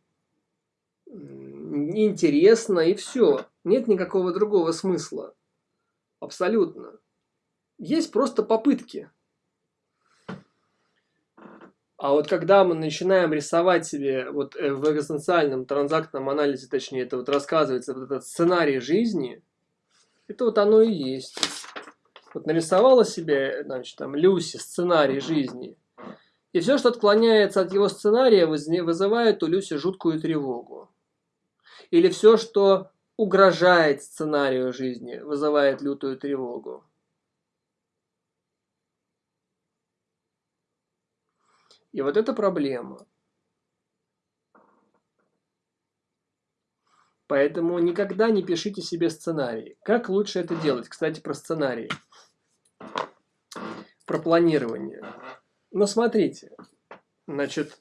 интересно и все. Нет никакого другого смысла. Абсолютно. Есть просто попытки. А вот когда мы начинаем рисовать себе вот э, в экзистенциальном транзактном анализе, точнее, это вот рассказывается вот этот сценарий жизни, это вот оно и есть. Вот нарисовала себе, значит, там, Люси сценарий жизни. И все, что отклоняется от его сценария, вызывает у Люси жуткую тревогу. Или все, что угрожает сценарию жизни, вызывает лютую тревогу. И вот это проблема. Поэтому никогда не пишите себе сценарий. Как лучше это делать? Кстати, про сценарий. Про планирование. Но смотрите, значит,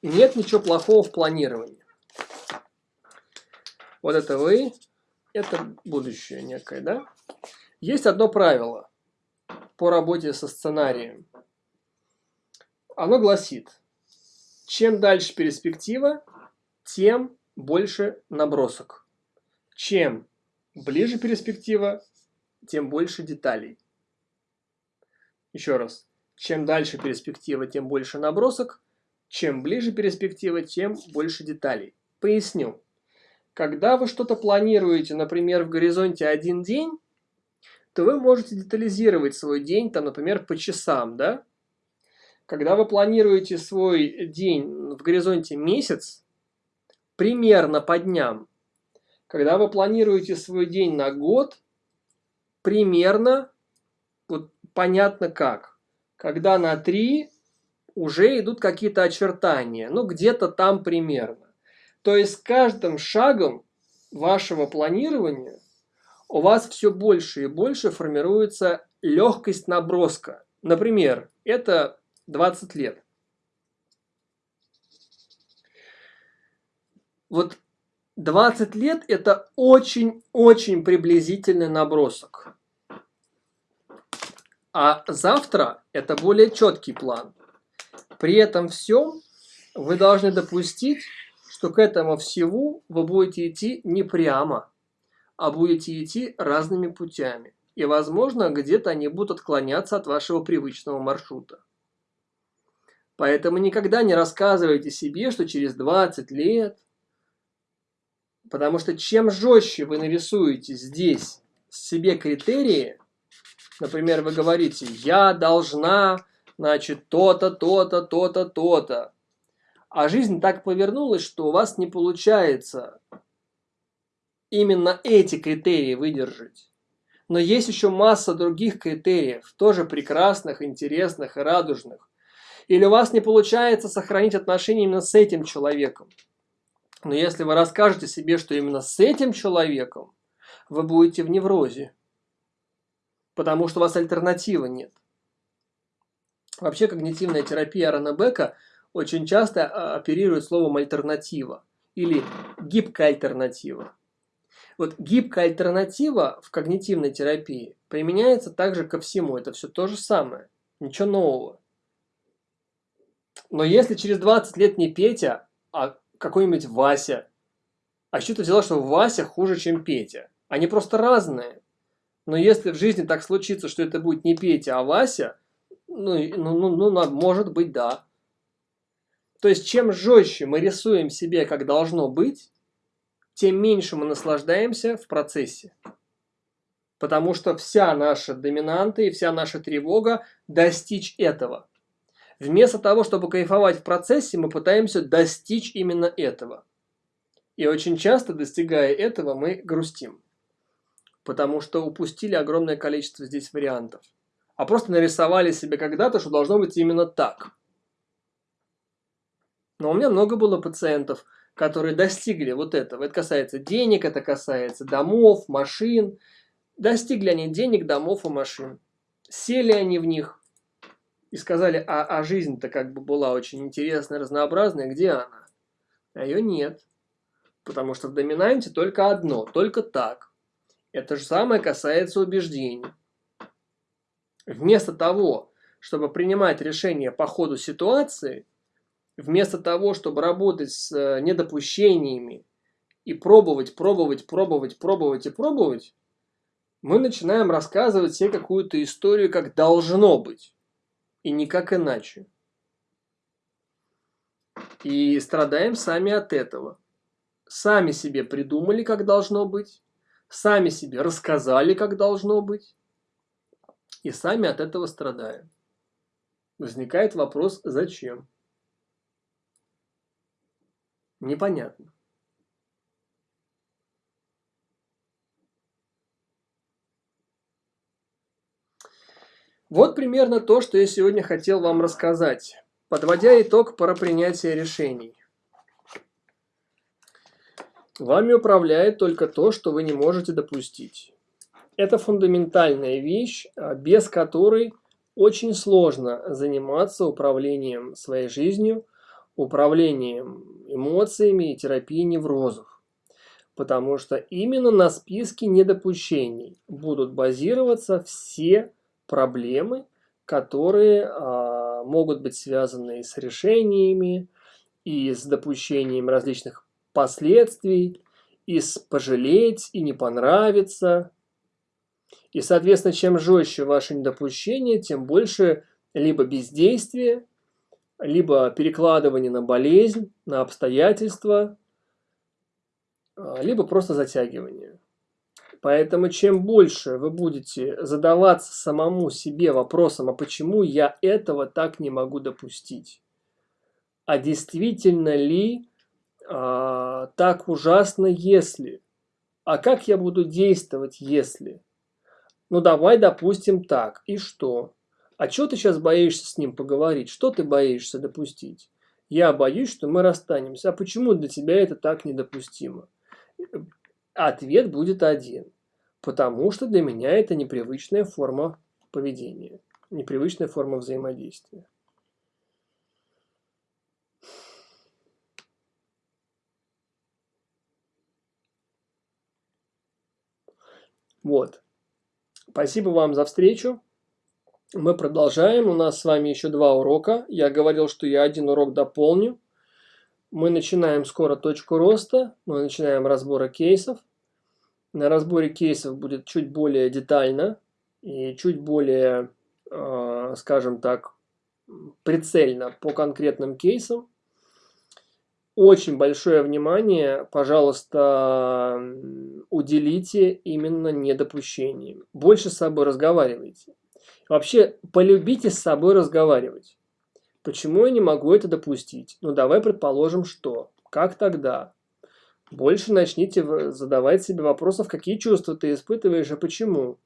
нет ничего плохого в планировании. Вот это вы, это будущее некое, да? Есть одно правило по работе со сценарием. Оно гласит, чем дальше перспектива, тем больше набросок. Чем ближе перспектива, тем больше деталей. Еще раз. Чем дальше перспектива, тем больше набросок. Чем ближе перспектива, тем больше деталей. Поясню. Когда вы что-то планируете, например, в горизонте один день, то вы можете детализировать свой день, там, например, по часам, да? Когда вы планируете свой день в горизонте месяц, примерно по дням. Когда вы планируете свой день на год, примерно, вот понятно как. Когда на 3 уже идут какие-то очертания, ну где-то там примерно. То есть каждым шагом вашего планирования у вас все больше и больше формируется легкость наброска. Например, это 20 лет. Вот 20 лет это очень-очень приблизительный набросок. А завтра это более четкий план. При этом всем вы должны допустить, что к этому всему вы будете идти не прямо, а будете идти разными путями. И, возможно, где-то они будут отклоняться от вашего привычного маршрута. Поэтому никогда не рассказывайте себе, что через 20 лет, потому что чем жестче вы нарисуете здесь себе критерии, например, вы говорите, я должна, значит, то-то, то-то, то-то, то-то, а жизнь так повернулась, что у вас не получается именно эти критерии выдержать. Но есть еще масса других критериев, тоже прекрасных, интересных и радужных. Или у вас не получается сохранить отношения именно с этим человеком. Но если вы расскажете себе, что именно с этим человеком, вы будете в неврозе. Потому что у вас альтернативы нет. Вообще когнитивная терапия Бека очень часто а, оперирует словом альтернатива или гибкая альтернатива. Вот гибкая альтернатива в когнитивной терапии применяется также ко всему. Это все то же самое. Ничего нового. Но если через 20 лет не Петя, а какой-нибудь Вася, а что ты взяла, что Вася хуже, чем Петя? Они просто разные. Но если в жизни так случится, что это будет не Петя, а Вася, ну, ну, ну, ну может быть, да. То есть, чем жестче мы рисуем себе, как должно быть, тем меньше мы наслаждаемся в процессе. Потому что вся наша доминанта и вся наша тревога достичь этого. Вместо того, чтобы кайфовать в процессе, мы пытаемся достичь именно этого. И очень часто, достигая этого, мы грустим. Потому что упустили огромное количество здесь вариантов. А просто нарисовали себе когда-то, что должно быть именно так. Но у меня много было пациентов, которые достигли вот этого. Это касается денег, это касается домов, машин, Достигли они денег, домов и машин. Сели они в них и сказали, а, а жизнь-то как бы была очень интересная, разнообразная, где она? А ее нет. Потому что в доминанте только одно, только так. Это же самое касается убеждений. Вместо того, чтобы принимать решения по ходу ситуации, вместо того, чтобы работать с э, недопущениями и пробовать, пробовать, пробовать, пробовать и пробовать, мы начинаем рассказывать себе какую-то историю, как должно быть, и никак иначе. И страдаем сами от этого. Сами себе придумали, как должно быть, сами себе рассказали, как должно быть, и сами от этого страдаем. Возникает вопрос, зачем? Непонятно. Вот примерно то, что я сегодня хотел вам рассказать, подводя итог про принятие решений. Вами управляет только то, что вы не можете допустить. Это фундаментальная вещь, а, без которой очень сложно заниматься управлением своей жизнью, управлением эмоциями и терапией неврозов. Потому что именно на списке недопущений будут базироваться все проблемы, которые а, могут быть связаны с решениями, и с допущением различных последствий, и с пожалеть, и не понравится. И, соответственно, чем жестче ваше недопущение, тем больше либо бездействие, либо перекладывание на болезнь, на обстоятельства, а, либо просто затягивание. Поэтому чем больше вы будете задаваться самому себе вопросом, а почему я этого так не могу допустить? А действительно ли а, так ужасно, если? А как я буду действовать, если? Ну давай допустим так. И что? А что ты сейчас боишься с ним поговорить? Что ты боишься допустить? Я боюсь, что мы расстанемся. А почему для тебя это так недопустимо? Ответ будет один. Потому что для меня это непривычная форма поведения, непривычная форма взаимодействия. Вот. Спасибо вам за встречу. Мы продолжаем. У нас с вами еще два урока. Я говорил, что я один урок дополню. Мы начинаем скоро точку роста. Мы начинаем разбора кейсов. На разборе кейсов будет чуть более детально и чуть более, э, скажем так, прицельно по конкретным кейсам. Очень большое внимание, пожалуйста, уделите именно недопущениям. Больше с собой разговаривайте. Вообще, полюбите с собой разговаривать. Почему я не могу это допустить? Ну, давай предположим, что. Как тогда? Больше начните задавать себе вопросов, какие чувства ты испытываешь и почему.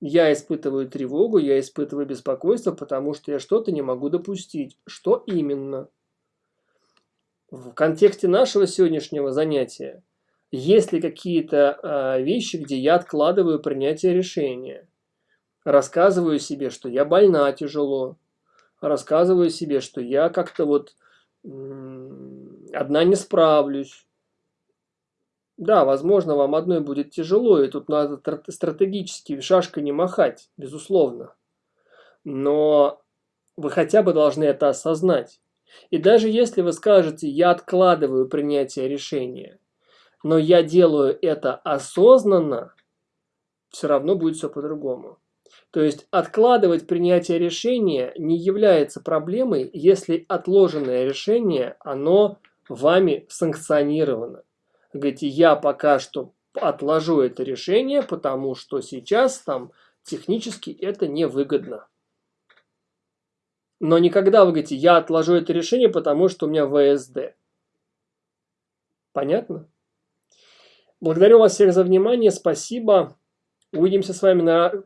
Я испытываю тревогу, я испытываю беспокойство, потому что я что-то не могу допустить. Что именно? В контексте нашего сегодняшнего занятия, есть ли какие-то э, вещи, где я откладываю принятие решения? Рассказываю себе, что я больна тяжело. Рассказываю себе, что я как-то вот одна не справлюсь да, возможно, вам одной будет тяжело, и тут надо стратегически шашкой не махать, безусловно. Но вы хотя бы должны это осознать. И даже если вы скажете, я откладываю принятие решения, но я делаю это осознанно, все равно будет все по-другому. То есть откладывать принятие решения не является проблемой, если отложенное решение, оно вами санкционировано. Говорите, я пока что отложу это решение, потому что сейчас там технически это невыгодно. Но никогда вы говорите, я отложу это решение, потому что у меня ВСД. Понятно? Благодарю вас всех за внимание, спасибо. Увидимся с вами на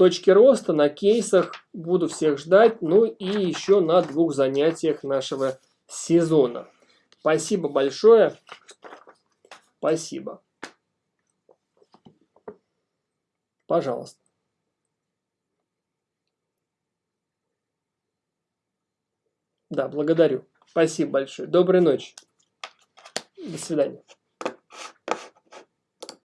точке роста, на кейсах. Буду всех ждать. Ну и еще на двух занятиях нашего сезона. Спасибо большое. Спасибо. Пожалуйста. Да, благодарю. Спасибо большое. Доброй ночи. До свидания.